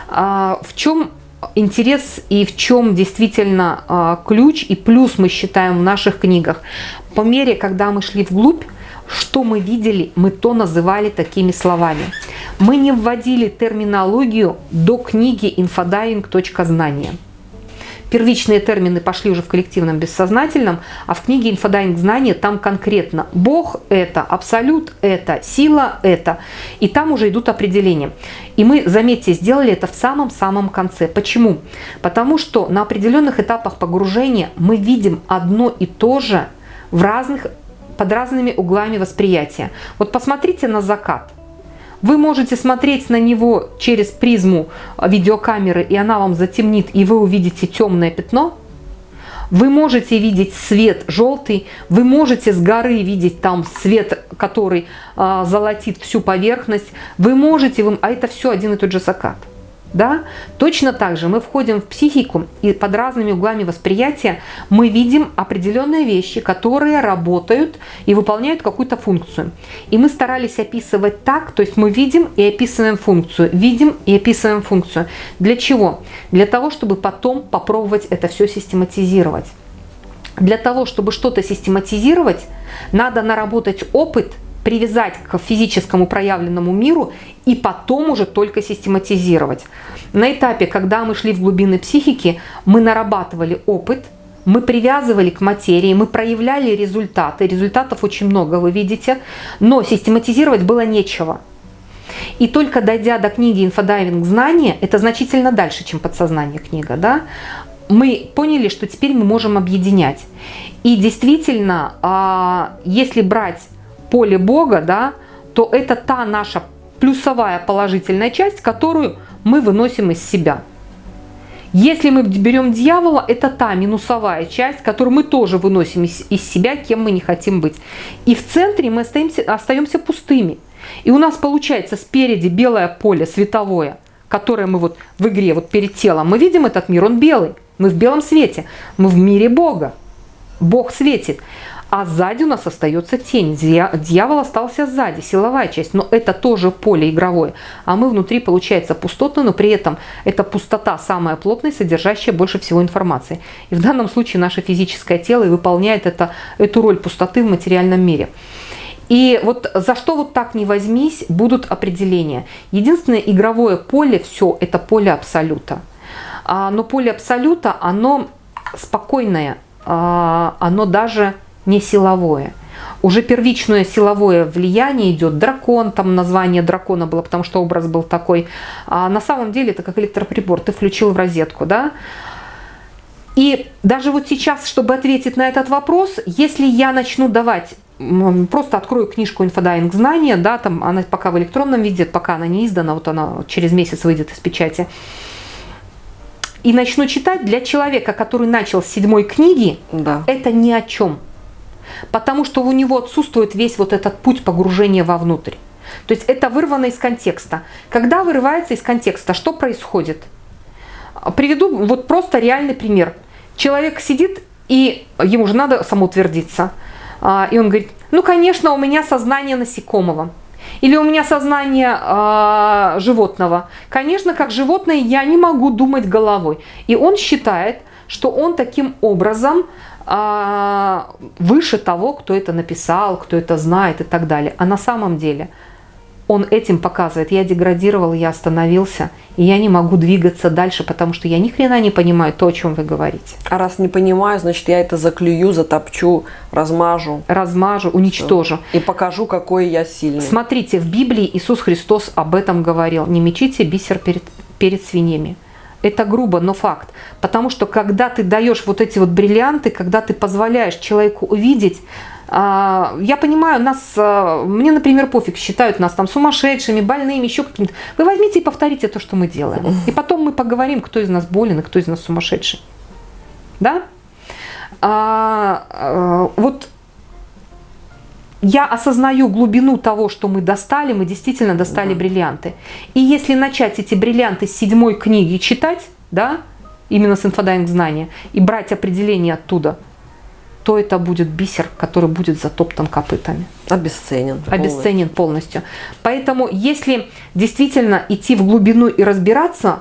А, в чем интерес и в чем действительно а, ключ и плюс мы считаем в наших книгах. По мере, когда мы шли вглубь, что мы видели, мы то называли такими словами. Мы не вводили терминологию до книги «Инфодайвинг. Знания» первичные термины пошли уже в коллективном бессознательном, а в книге «Инфодайвинг знания» там конкретно Бог – это, Абсолют – это, сила – это. И там уже идут определения. И мы, заметьте, сделали это в самом-самом конце. Почему? Потому что на определенных этапах погружения мы видим одно и то же в разных, под разными углами восприятия. Вот посмотрите на закат – вы можете смотреть на него через призму видеокамеры, и она вам затемнит, и вы увидите темное пятно. Вы можете видеть свет желтый, вы можете с горы видеть там свет, который э, золотит всю поверхность. Вы можете, а это все один и тот же закат. Да? Точно так же мы входим в психику, и под разными углами восприятия мы видим определенные вещи, которые работают и выполняют какую-то функцию. И мы старались описывать так, то есть мы видим и описываем функцию, видим и описываем функцию. Для чего? Для того, чтобы потом попробовать это все систематизировать. Для того, чтобы что-то систематизировать, надо наработать опыт – привязать к физическому проявленному миру и потом уже только систематизировать. На этапе, когда мы шли в глубины психики, мы нарабатывали опыт, мы привязывали к материи, мы проявляли результаты. Результатов очень много, вы видите, но систематизировать было нечего. И только дойдя до книги «Инфодайвинг. Знания», это значительно дальше, чем подсознание книга, да, мы поняли, что теперь мы можем объединять. И действительно, а, если брать поле Бога, да, то это та наша плюсовая положительная часть, которую мы выносим из себя. Если мы берем дьявола, это та минусовая часть, которую мы тоже выносим из, из себя, кем мы не хотим быть. И в центре мы остаемся, остаемся пустыми. И у нас получается спереди белое поле световое, которое мы вот в игре, вот перед телом, мы видим этот мир, он белый. Мы в белом свете, мы в мире Бога. Бог светит а сзади у нас остается тень. Дьявол остался сзади, силовая часть, но это тоже поле игровое. А мы внутри, получается, пустотно, но при этом эта пустота самая плотная, содержащая больше всего информации. И в данном случае наше физическое тело выполняет это, эту роль пустоты в материальном мире. И вот за что вот так не возьмись, будут определения. Единственное игровое поле, все, это поле абсолюта. А, но поле абсолюта, оно спокойное, а, оно даже не силовое. Уже первичное силовое влияние идет дракон, там название дракона было, потому что образ был такой. А на самом деле это как электроприбор, ты включил в розетку, да? И даже вот сейчас, чтобы ответить на этот вопрос, если я начну давать, просто открою книжку «Инфодайвинг знания», да, там она пока в электронном виде, пока она не издана, вот она через месяц выйдет из печати, и начну читать, для человека, который начал с седьмой книги, да. это ни о чем потому что у него отсутствует весь вот этот путь погружения вовнутрь. То есть это вырвано из контекста. Когда вырывается из контекста, что происходит? Приведу вот просто реальный пример. Человек сидит, и ему же надо самоутвердиться. А, и он говорит, ну, конечно, у меня сознание насекомого. Или у меня сознание э, животного. Конечно, как животное я не могу думать головой. И он считает, что он таким образом а, выше того, кто это написал, кто это знает и так далее. А на самом деле он этим показывает, я деградировал, я остановился, и я не могу двигаться дальше, потому что я ни хрена не понимаю то, о чем вы говорите. А раз не понимаю, значит, я это заклюю, затопчу, размажу. Размажу, уничтожу. И покажу, какой я сильный. Смотрите, в Библии Иисус Христос об этом говорил. Не мечите бисер перед, перед свиньями. Это грубо, но факт. Потому что когда ты даешь вот эти вот бриллианты, когда ты позволяешь человеку увидеть, а, я понимаю, нас, а, мне, например, пофиг, считают нас там сумасшедшими, больными, еще какими-то. Вы возьмите и повторите то, что мы делаем. И потом мы поговорим, кто из нас болен и кто из нас сумасшедший. да? А, а, вот я осознаю глубину того, что мы достали, мы действительно достали да. бриллианты. И если начать эти бриллианты с седьмой книги читать, да, именно с инфодайвинг знания, и брать определение оттуда, то это будет бисер, который будет затоптан копытами. Обесценен. Обесценен полностью. Поэтому, если действительно идти в глубину и разбираться,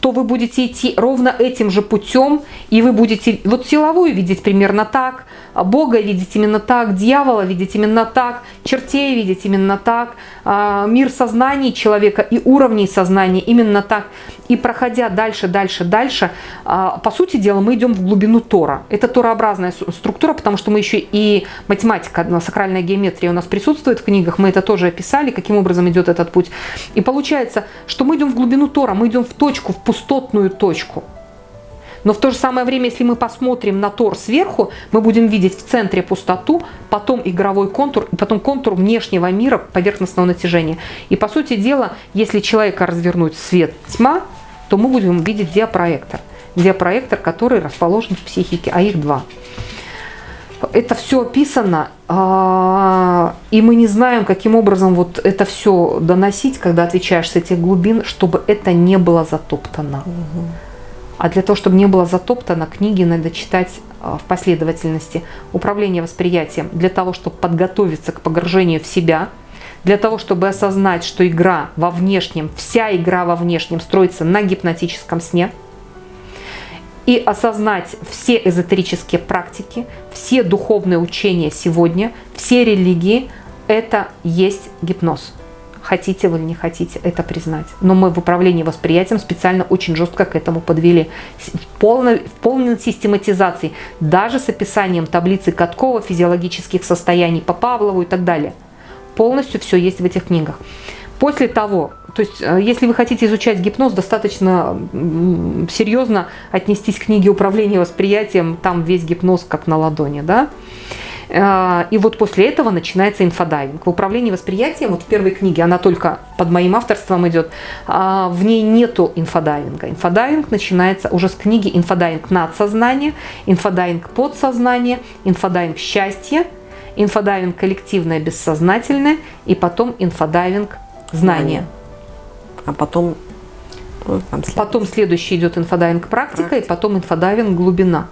то вы будете идти ровно этим же путем, и вы будете вот силовую видеть примерно так, Бога видеть именно так, дьявола видеть именно так, чертей видеть именно так, а, мир сознаний человека и уровней сознания именно так. И проходя дальше, дальше, дальше, а, по сути дела, мы идем в глубину Тора. Это торообразная структура, потому что мы еще и математика, сакральная геометрия у нас присутствует в книгах, мы это тоже описали, каким образом идет этот путь. И получается, что мы идем в глубину Тора, мы идем в точку, в пустотную точку. Но в то же самое время, если мы посмотрим на Тор сверху, мы будем видеть в центре пустоту, потом игровой контур, и потом контур внешнего мира поверхностного натяжения. И по сути дела, если человека развернуть свет, тьма, то мы будем видеть диапроектор. Диапроектор, который расположен в психике, а их два. Это все описано, а, и мы не знаем, каким образом вот это все доносить, когда отвечаешь с этих глубин, чтобы это не было затоптано. Угу. А для того, чтобы не было затоптано, книги надо читать а, в последовательности. Управление восприятием. Для того, чтобы подготовиться к погружению в себя, для того, чтобы осознать, что игра во внешнем, вся игра во внешнем строится на гипнотическом сне, и осознать все эзотерические практики, все духовные учения сегодня, все религии – это есть гипноз хотите вы или не хотите это признать. Но мы в управлении восприятием специально очень жестко к этому подвели. В полной, в полной систематизации, даже с описанием таблицы Каткова, физиологических состояний по Павлову и так далее. Полностью все есть в этих книгах. После того, то есть э, если вы хотите изучать гипноз, достаточно серьезно отнестись к книге управления восприятием, там весь гипноз как на ладони, да. Э, и вот после этого начинается инфодайвинг. В управлении восприятием, вот в первой книге, она только под моим авторством идет, а, в ней нету инфодайвинга. Инфодайвинг начинается уже с книги «Инфодайвинг надсознание», «Инфодайвинг подсознание», «Инфодайвинг счастье», «Инфодайвинг коллективное бессознательное» и потом «Инфодайвинг знание». А потом... Ну, потом следующий идет инфодайвинг практика, практика. и потом инфодайвинг глубина.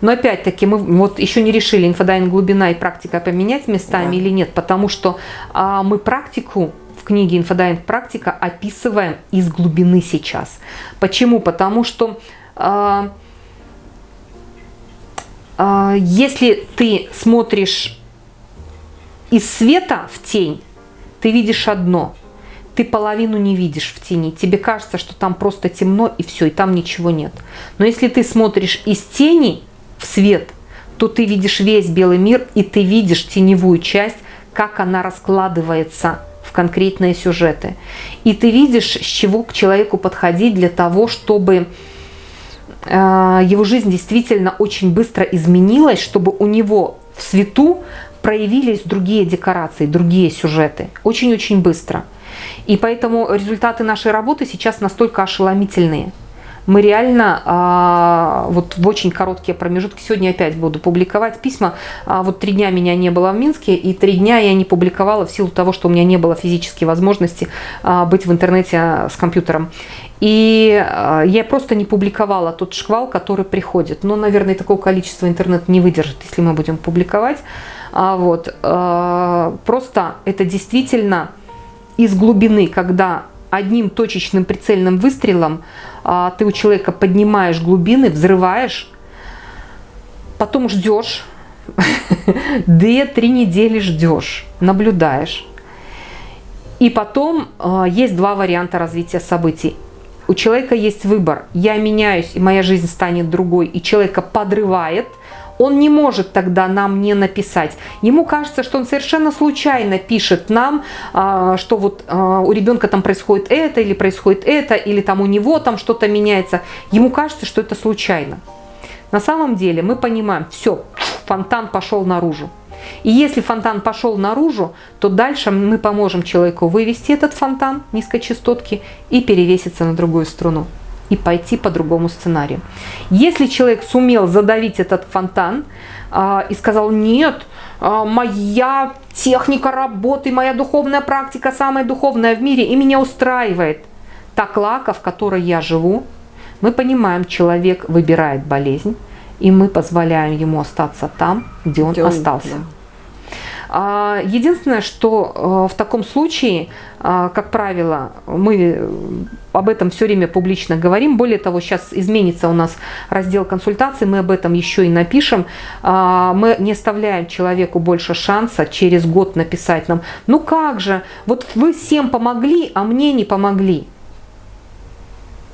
Но опять-таки мы вот еще не решили, инфодайвинг глубина и практика поменять местами да. или нет, потому что а, мы практику в книге «Инфодайвинг практика» описываем из глубины сейчас. Почему? Потому что а, а, если ты смотришь из света в тень, ты видишь одно – ты половину не видишь в тени. Тебе кажется, что там просто темно и все, и там ничего нет. Но если ты смотришь из тени, в свет, то ты видишь весь белый мир, и ты видишь теневую часть, как она раскладывается в конкретные сюжеты. И ты видишь, с чего к человеку подходить для того, чтобы э, его жизнь действительно очень быстро изменилась, чтобы у него в свету проявились другие декорации, другие сюжеты. Очень-очень быстро. И поэтому результаты нашей работы сейчас настолько ошеломительные – мы реально а, вот в очень короткие промежутки, сегодня опять буду публиковать письма, а, вот три дня меня не было в Минске, и три дня я не публиковала в силу того, что у меня не было физической возможности а, быть в интернете с компьютером. И а, я просто не публиковала тот шквал, который приходит. Но, наверное, такого количества интернет не выдержит, если мы будем публиковать. А, вот, а, просто это действительно из глубины, когда одним точечным прицельным выстрелом а, ты у человека поднимаешь глубины, взрываешь, потом ждешь, (laughs) две-три недели ждешь, наблюдаешь. И потом а, есть два варианта развития событий. У человека есть выбор. Я меняюсь, и моя жизнь станет другой, и человека подрывает – он не может тогда нам не написать. Ему кажется, что он совершенно случайно пишет нам, а, что вот а, у ребенка там происходит это, или происходит это, или там у него там что-то меняется. Ему кажется, что это случайно. На самом деле мы понимаем, все, фонтан пошел наружу. И если фонтан пошел наружу, то дальше мы поможем человеку вывести этот фонтан низкочастотки и перевеситься на другую струну. И пойти по другому сценарию. Если человек сумел задавить этот фонтан а, и сказал, нет, а, моя техника работы, моя духовная практика самая духовная в мире, и меня устраивает та клака, в которой я живу, мы понимаем, человек выбирает болезнь, и мы позволяем ему остаться там, где он где остался. да. А, единственное, что э, в таком случае, а, как правило, мы об этом все время публично говорим. Более того, сейчас изменится у нас раздел консультаций, мы об этом еще и напишем. А, мы не оставляем человеку больше шанса через год написать нам, ну как же, вот вы всем помогли, а мне не помогли.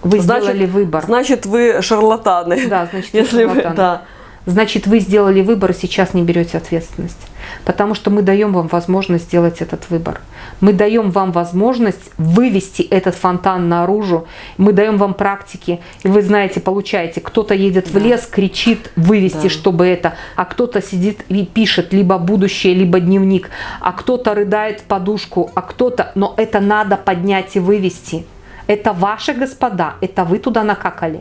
Вы значит, сделали выбор. Значит, вы шарлатаны. Да, значит, Если вы шарлатаны. Вы, да. Значит, вы сделали выбор и сейчас не берете ответственность. Потому что мы даем вам возможность сделать этот выбор. Мы даем вам возможность вывести этот фонтан наружу. Мы даем вам практики. И вы знаете, получаете, кто-то едет да. в лес, кричит вывести, да. чтобы это, а кто-то сидит и пишет либо будущее, либо дневник, а кто-то рыдает в подушку, а кто-то... Но это надо поднять и вывести. Это ваши господа, это вы туда накакали.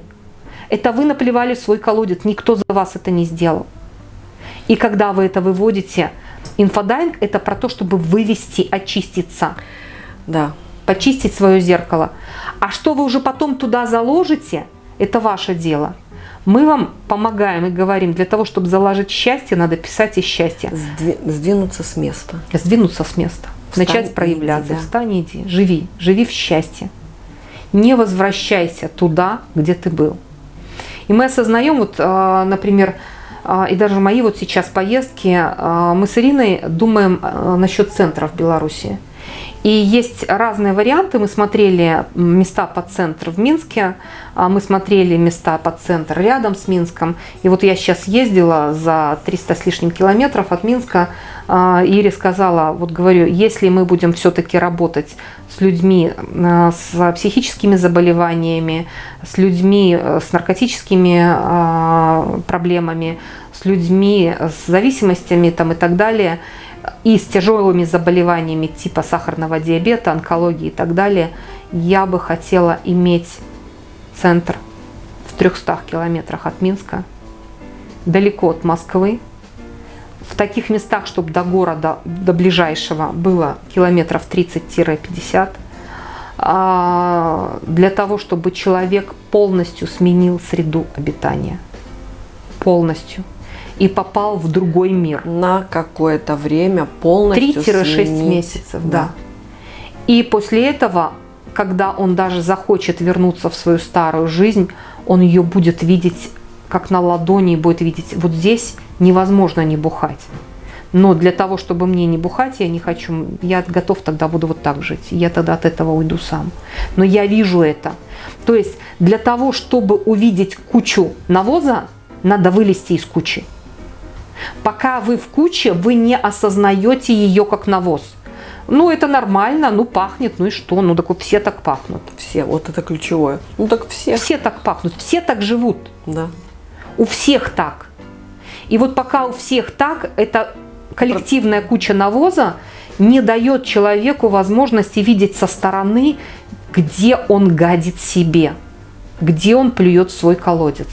Это вы наплевали в свой колодец, никто за вас это не сделал. И когда вы это выводите, инфодайвинг – это про то, чтобы вывести, очиститься. Да. Почистить свое зеркало. А что вы уже потом туда заложите, это ваше дело. Мы вам помогаем и говорим, для того, чтобы заложить счастье, надо писать из счастья. Сдвинуться с места. Сдвинуться с места. Встань, Начать проявляться. Иди, да. Встань, иди, живи. Живи в счастье. Не возвращайся туда, где ты был. И мы осознаем, вот, а, например, а, и даже мои вот сейчас поездки, а, мы с Ириной думаем насчет центра в Беларуси. И есть разные варианты. Мы смотрели места под центр в Минске, мы смотрели места под центр рядом с Минском. И вот я сейчас ездила за 300 с лишним километров от Минска. Ире сказала, вот говорю, если мы будем все-таки работать с людьми э, с психическими заболеваниями, с людьми э, с наркотическими э, проблемами, с людьми с зависимостями там, и так далее, и с тяжелыми заболеваниями типа сахарного диабета, онкологии и так далее, я бы хотела иметь центр в 300 километрах от Минска, далеко от Москвы, в таких местах, чтобы до города, до ближайшего было километров 30-50, а, для того, чтобы человек полностью сменил среду обитания. Полностью. И попал в другой мир. На какое-то время полностью 3-6 месяцев, да. да. И после этого, когда он даже захочет вернуться в свою старую жизнь, он ее будет видеть как на ладони, будет видеть вот здесь невозможно не бухать. Но для того, чтобы мне не бухать, я не хочу, я готов тогда буду вот так жить. Я тогда от этого уйду сам. Но я вижу это. То есть для того, чтобы увидеть кучу навоза, надо вылезти из кучи. Пока вы в куче, вы не осознаете ее как навоз. Ну, это нормально, ну, пахнет, ну и что? Ну, так вот все так пахнут. Все, вот это ключевое. Ну, так все. Все так пахнут, все так живут. Да. У всех так. И вот пока у всех так, эта коллективная куча навоза не дает человеку возможности видеть со стороны, где он гадит себе, где он плюет свой колодец.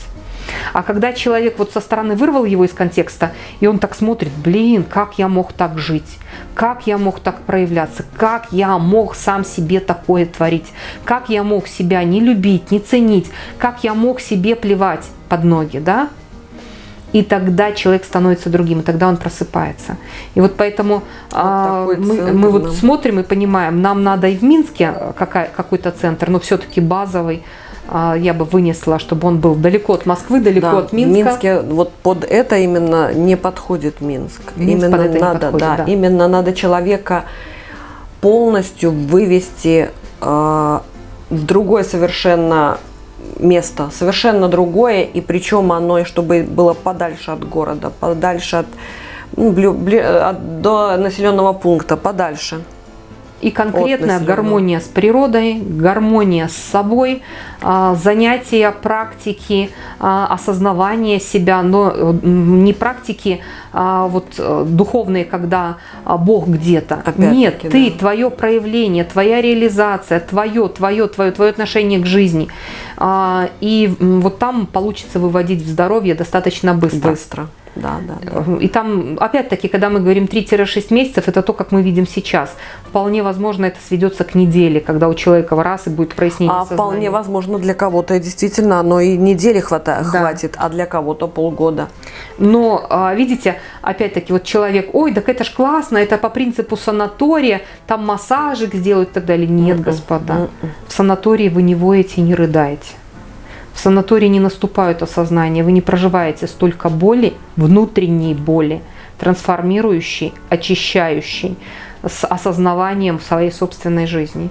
А когда человек вот со стороны вырвал его из контекста, и он так смотрит, блин, как я мог так жить, как я мог так проявляться, как я мог сам себе такое творить, как я мог себя не любить, не ценить, как я мог себе плевать под ноги, да, и тогда человек становится другим, и тогда он просыпается. И вот поэтому вот а, мы, мы вот смотрим и понимаем, нам надо и в Минске какой-то центр, но все-таки базовый, я бы вынесла, чтобы он был далеко от Москвы, далеко да, от Минска. В Минске вот под это именно не подходит Минск. Минск именно под это надо, подходит, да, да. именно надо человека полностью вывести э, в другое совершенно место, совершенно другое, и причем оно, чтобы было подальше от города, подальше от, ну, бли, от до населенного пункта, подальше. И конкретная гармония с природой, гармония с собой, а, занятия, практики, а, осознавание себя, но не практики а, вот э, духовные, когда Бог где-то. Нет, ты, да. твое проявление, твоя реализация, твое, твое, твое, твое отношение к жизни. И вот там получится выводить в здоровье достаточно быстро. Быстро да, да, да. И там, опять-таки, когда мы говорим 3-6 месяцев, это то, как мы видим сейчас. Вполне возможно, это сведется к неделе, когда у человека в раз и будет прояснение А сознания. вполне возможно, для кого-то действительно оно и недели хватает, да. хватит, а для кого-то полгода. Но, а, видите, опять-таки, вот человек, ой, так это ж классно, это по принципу санатория, там массажик сделают и так далее. Нет, господа, в санатории вы не воете, не рыдаете. В санатории не наступают осознания, вы не проживаете столько боли, внутренней боли, трансформирующей, очищающей, с осознаванием своей собственной жизни.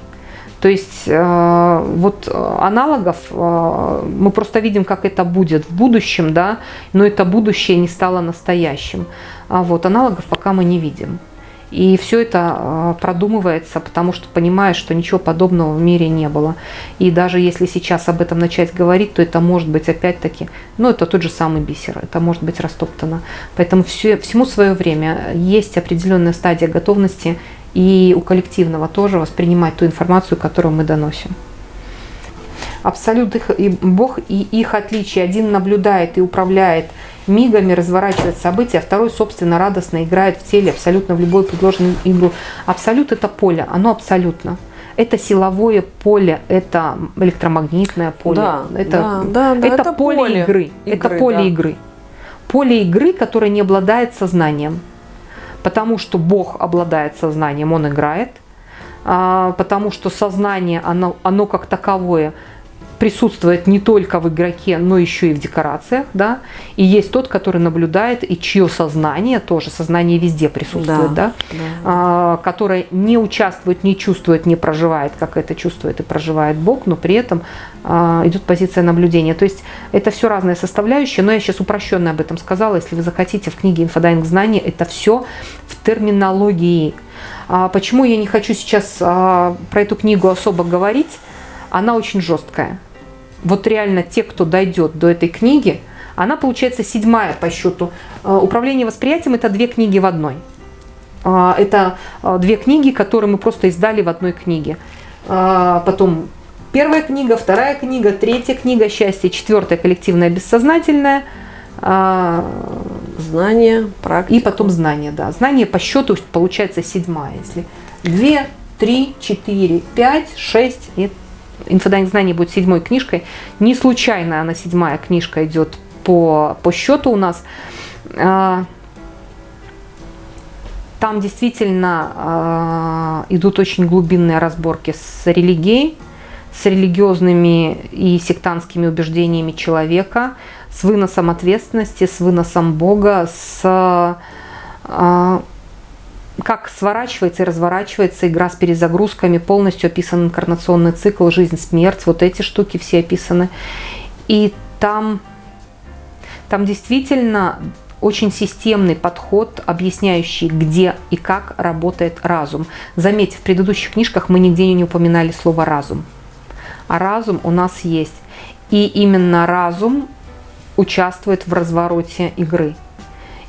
То есть э, вот аналогов э, мы просто видим, как это будет в будущем, да, но это будущее не стало настоящим. А вот аналогов пока мы не видим. И все это а, продумывается, потому что понимаешь, что ничего подобного в мире не было. И даже если сейчас об этом начать говорить, то это может быть опять-таки, ну это тот же самый бисер, это может быть растоптано. Поэтому все, всему свое время есть определенная стадия готовности и у коллективного тоже воспринимать ту информацию, которую мы доносим. Абсолют их, и Бог и их отличие. Один наблюдает и управляет мигами разворачивает события, а второй, собственно, радостно играет в теле абсолютно в любую предложенную игру. Абсолют – это поле, оно абсолютно. Это силовое поле, это электромагнитное поле, да, это, да, да, это, это поле, поле игры, игры, это поле да. игры. Поле игры, которое не обладает сознанием, потому что Бог обладает сознанием, Он играет, а, потому что сознание, оно, оно как таковое – присутствует не только в игроке, но еще и в декорациях, да, и есть тот, который наблюдает, и чье сознание тоже, сознание везде присутствует, да, да, да. А, которое не участвует, не чувствует, не проживает, как это чувствует и проживает Бог, но при этом а, идет позиция наблюдения. То есть это все разные составляющие, но я сейчас упрощенно об этом сказала, если вы захотите, в книге «Инфодайвинг знания» это все в терминологии. А почему я не хочу сейчас а, про эту книгу особо говорить? Она очень жесткая вот реально те, кто дойдет до этой книги, она получается седьмая по счету. Э, Управление восприятием – это две книги в одной. Э, это э, две книги, которые мы просто издали в одной книге. Потом первая книга, вторая книга, третья книга «Счастье», четвертая коллективная бессознательная. Знание, практика. И потом знание, да. Знание по счету получается седьмая. Если две, три, четыре, пять, шесть и Инфодайвинг знания будет седьмой книжкой. Не случайно она седьмая книжка идет по, по счету у нас. А, там действительно а, идут очень глубинные разборки с религией, с религиозными и сектантскими убеждениями человека, с выносом ответственности, с выносом Бога, с а, как сворачивается и разворачивается игра с перезагрузками, полностью описан инкарнационный цикл, жизнь, смерть, вот эти штуки все описаны. И там, там действительно очень системный подход, объясняющий, где и как работает разум. Заметьте, в предыдущих книжках мы нигде не упоминали слово «разум». А разум у нас есть. И именно разум участвует в развороте игры.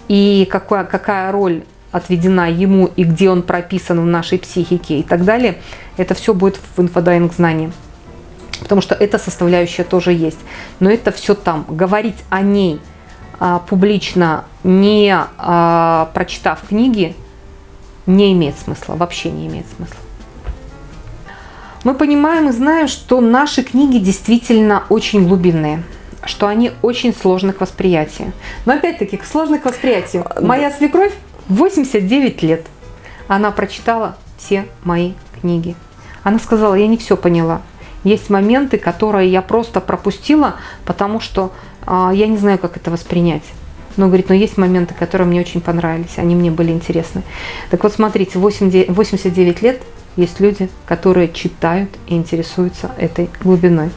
И какая, какая роль отведена ему и где он прописан в нашей психике и так далее, это все будет в инфодайвинг знании. Потому что эта составляющая тоже есть. Но это все там. Говорить о ней а, публично, не а, прочитав книги, не имеет смысла, вообще не имеет смысла. Мы понимаем и знаем, что наши книги действительно очень глубинные что они очень сложны к восприятию. Но опять-таки, сложны к восприятию. Моя свекровь 89 лет. Она прочитала все мои книги. Она сказала, я не все поняла. Есть моменты, которые я просто пропустила, потому что э, я не знаю, как это воспринять. Но, говорит, но есть моменты, которые мне очень понравились, они мне были интересны. Так вот, смотрите, 89 лет есть люди, которые читают и интересуются этой глубиной.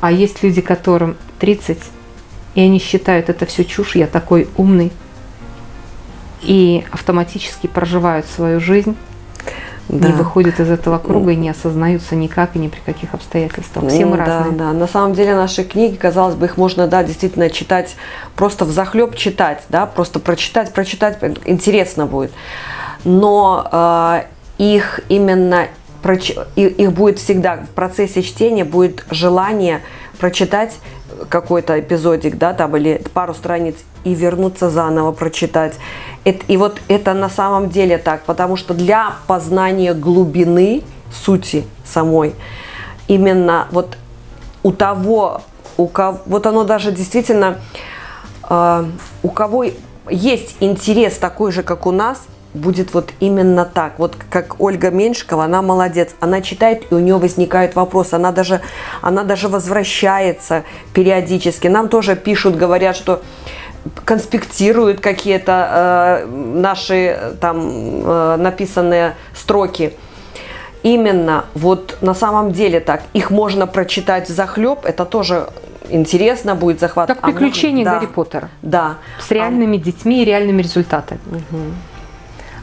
А есть люди, которым 30, и они считают это все чушь, я такой умный, и автоматически проживают свою жизнь да. не выходят из этого круга и не осознаются никак и ни при каких обстоятельствах. Все мы да, разные. Да, на самом деле наши книги, казалось бы, их можно, да, действительно читать, просто в захлеб читать, да, просто прочитать, прочитать, интересно будет. Но э, их именно их будет всегда в процессе чтения будет желание прочитать какой-то эпизодик, да, там или пару страниц и вернуться заново прочитать. И вот это на самом деле так, потому что для познания глубины сути самой, именно вот у того, у кого, вот оно даже действительно, э, у кого есть интерес такой же, как у нас, будет вот именно так. Вот как Ольга Меньшикова, она молодец. Она читает, и у нее возникают вопросы. Она даже, она даже возвращается периодически. Нам тоже пишут, говорят, что конспектируют какие-то э, наши там э, написанные строки. Именно вот на самом деле так. Их можно прочитать в захлеб, это тоже интересно будет захват. Как приключения а можно, Гарри да, Поттера. Да. С реальными а... детьми и реальными результатами. Угу.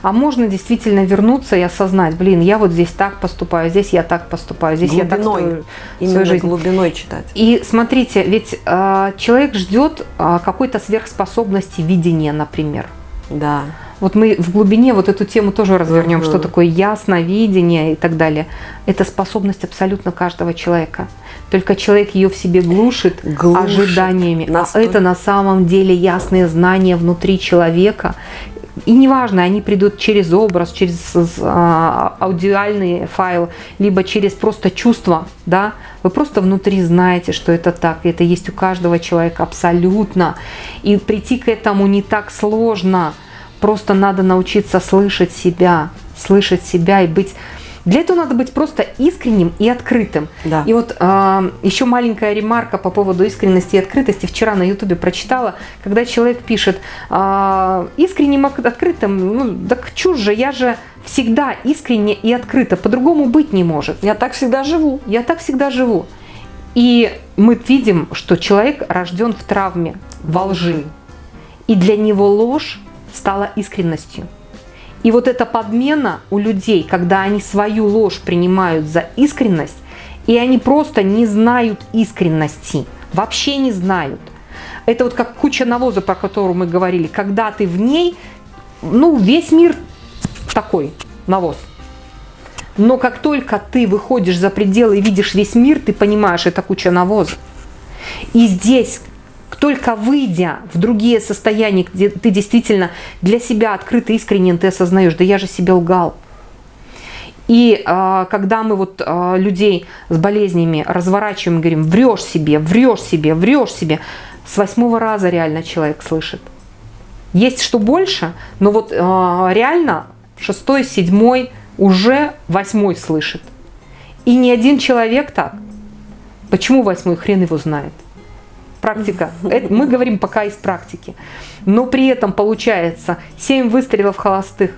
А можно действительно вернуться и осознать, блин, я вот здесь так поступаю, здесь я так поступаю, здесь глубиной, я так строю именно свою жизнь. глубиной читать. И смотрите, ведь э, человек ждет э, какой-то сверхспособности видения, например. Да. Вот мы в глубине вот эту тему тоже развернем, угу. что такое ясновидение и так далее. Это способность абсолютно каждого человека. Только человек ее в себе глушит, глушит ожиданиями. Настолько. А это на самом деле ясные знания внутри человека, и неважно, они придут через образ, через а, аудиальный файл, либо через просто чувство, да, вы просто внутри знаете, что это так, и это есть у каждого человека абсолютно. И прийти к этому не так сложно, просто надо научиться слышать себя, слышать себя и быть для этого надо быть просто искренним и открытым. Да. И вот э, еще маленькая ремарка по поводу искренности и открытости. Вчера на ютубе прочитала, когда человек пишет э, искренним открытым, ну так чушь же, я же всегда искренне и открыто, по-другому быть не может. Я так всегда живу. Я так всегда живу. И мы видим, что человек рожден в травме, во лжи. И для него ложь стала искренностью. И вот эта подмена у людей, когда они свою ложь принимают за искренность, и они просто не знают искренности, вообще не знают. Это вот как куча навоза, про которую мы говорили. Когда ты в ней, ну, весь мир такой, навоз. Но как только ты выходишь за пределы и видишь весь мир, ты понимаешь, это куча навоза. И здесь только выйдя в другие состояния, где ты действительно для себя открыто, искренен, ты осознаешь, да я же себе лгал. И э, когда мы вот э, людей с болезнями разворачиваем, говорим, врешь себе, врешь себе, врешь себе, с восьмого раза реально человек слышит. Есть что больше, но вот э, реально шестой, седьмой, уже восьмой слышит. И ни один человек так. Почему восьмой? Хрен его знает практика. Это, мы говорим пока из практики. Но при этом получается 7 выстрелов холостых.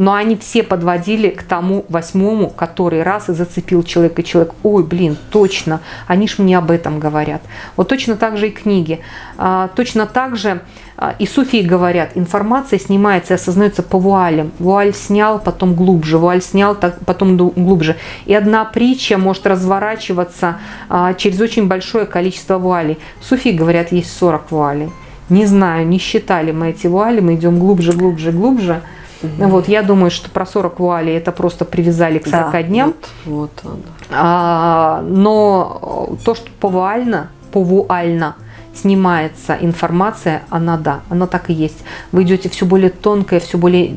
Но они все подводили к тому восьмому, который раз и зацепил человека. И человек, ой, блин, точно, они ж мне об этом говорят. Вот точно так же и книги. А, точно так же а, и суфии говорят, информация снимается и осознается по вуалям. Вуаль снял, потом глубже, вуаль снял, потом глубже. И одна притча может разворачиваться а, через очень большое количество вуалей. Суфии говорят, есть 40 вуалей. Не знаю, не считали мы эти вуали, мы идем глубже, глубже, глубже. Угу. Вот, я думаю, что про 40 вуалей это просто привязали к 40 да, дням. Вот, вот а, но то, что повуально, повуально – снимается информация, она да, она так и есть. Вы идете все более тонкое, все более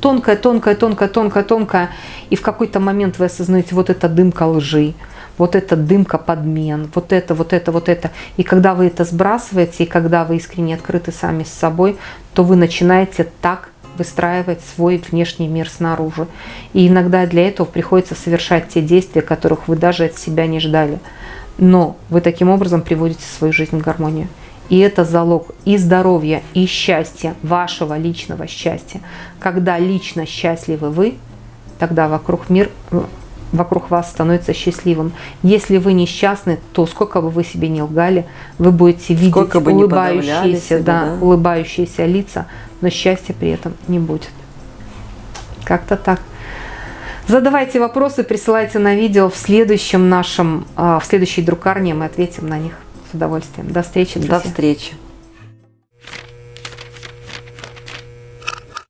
тонкое, тонкое, тонкое, тонкое, тонкое, и в какой-то момент вы осознаете, вот это дымка лжи, вот это дымка подмен, вот это, вот это, вот это. И когда вы это сбрасываете, и когда вы искренне открыты сами с собой, то вы начинаете так выстраивать свой внешний мир снаружи. И иногда для этого приходится совершать те действия, которых вы даже от себя не ждали но вы таким образом приводите свою жизнь в гармонию. И это залог и здоровья, и счастья, вашего личного счастья. Когда лично счастливы вы, тогда вокруг мир вокруг вас становится счастливым. Если вы несчастны, то сколько бы вы себе не лгали, вы будете видеть сколько улыбающиеся, себя, да, да. улыбающиеся лица, но счастья при этом не будет. Как-то так. Задавайте вопросы, присылайте на видео в следующем нашем, а, в следующей друкарне, мы ответим на них с удовольствием. До встречи, друзья. До встречи.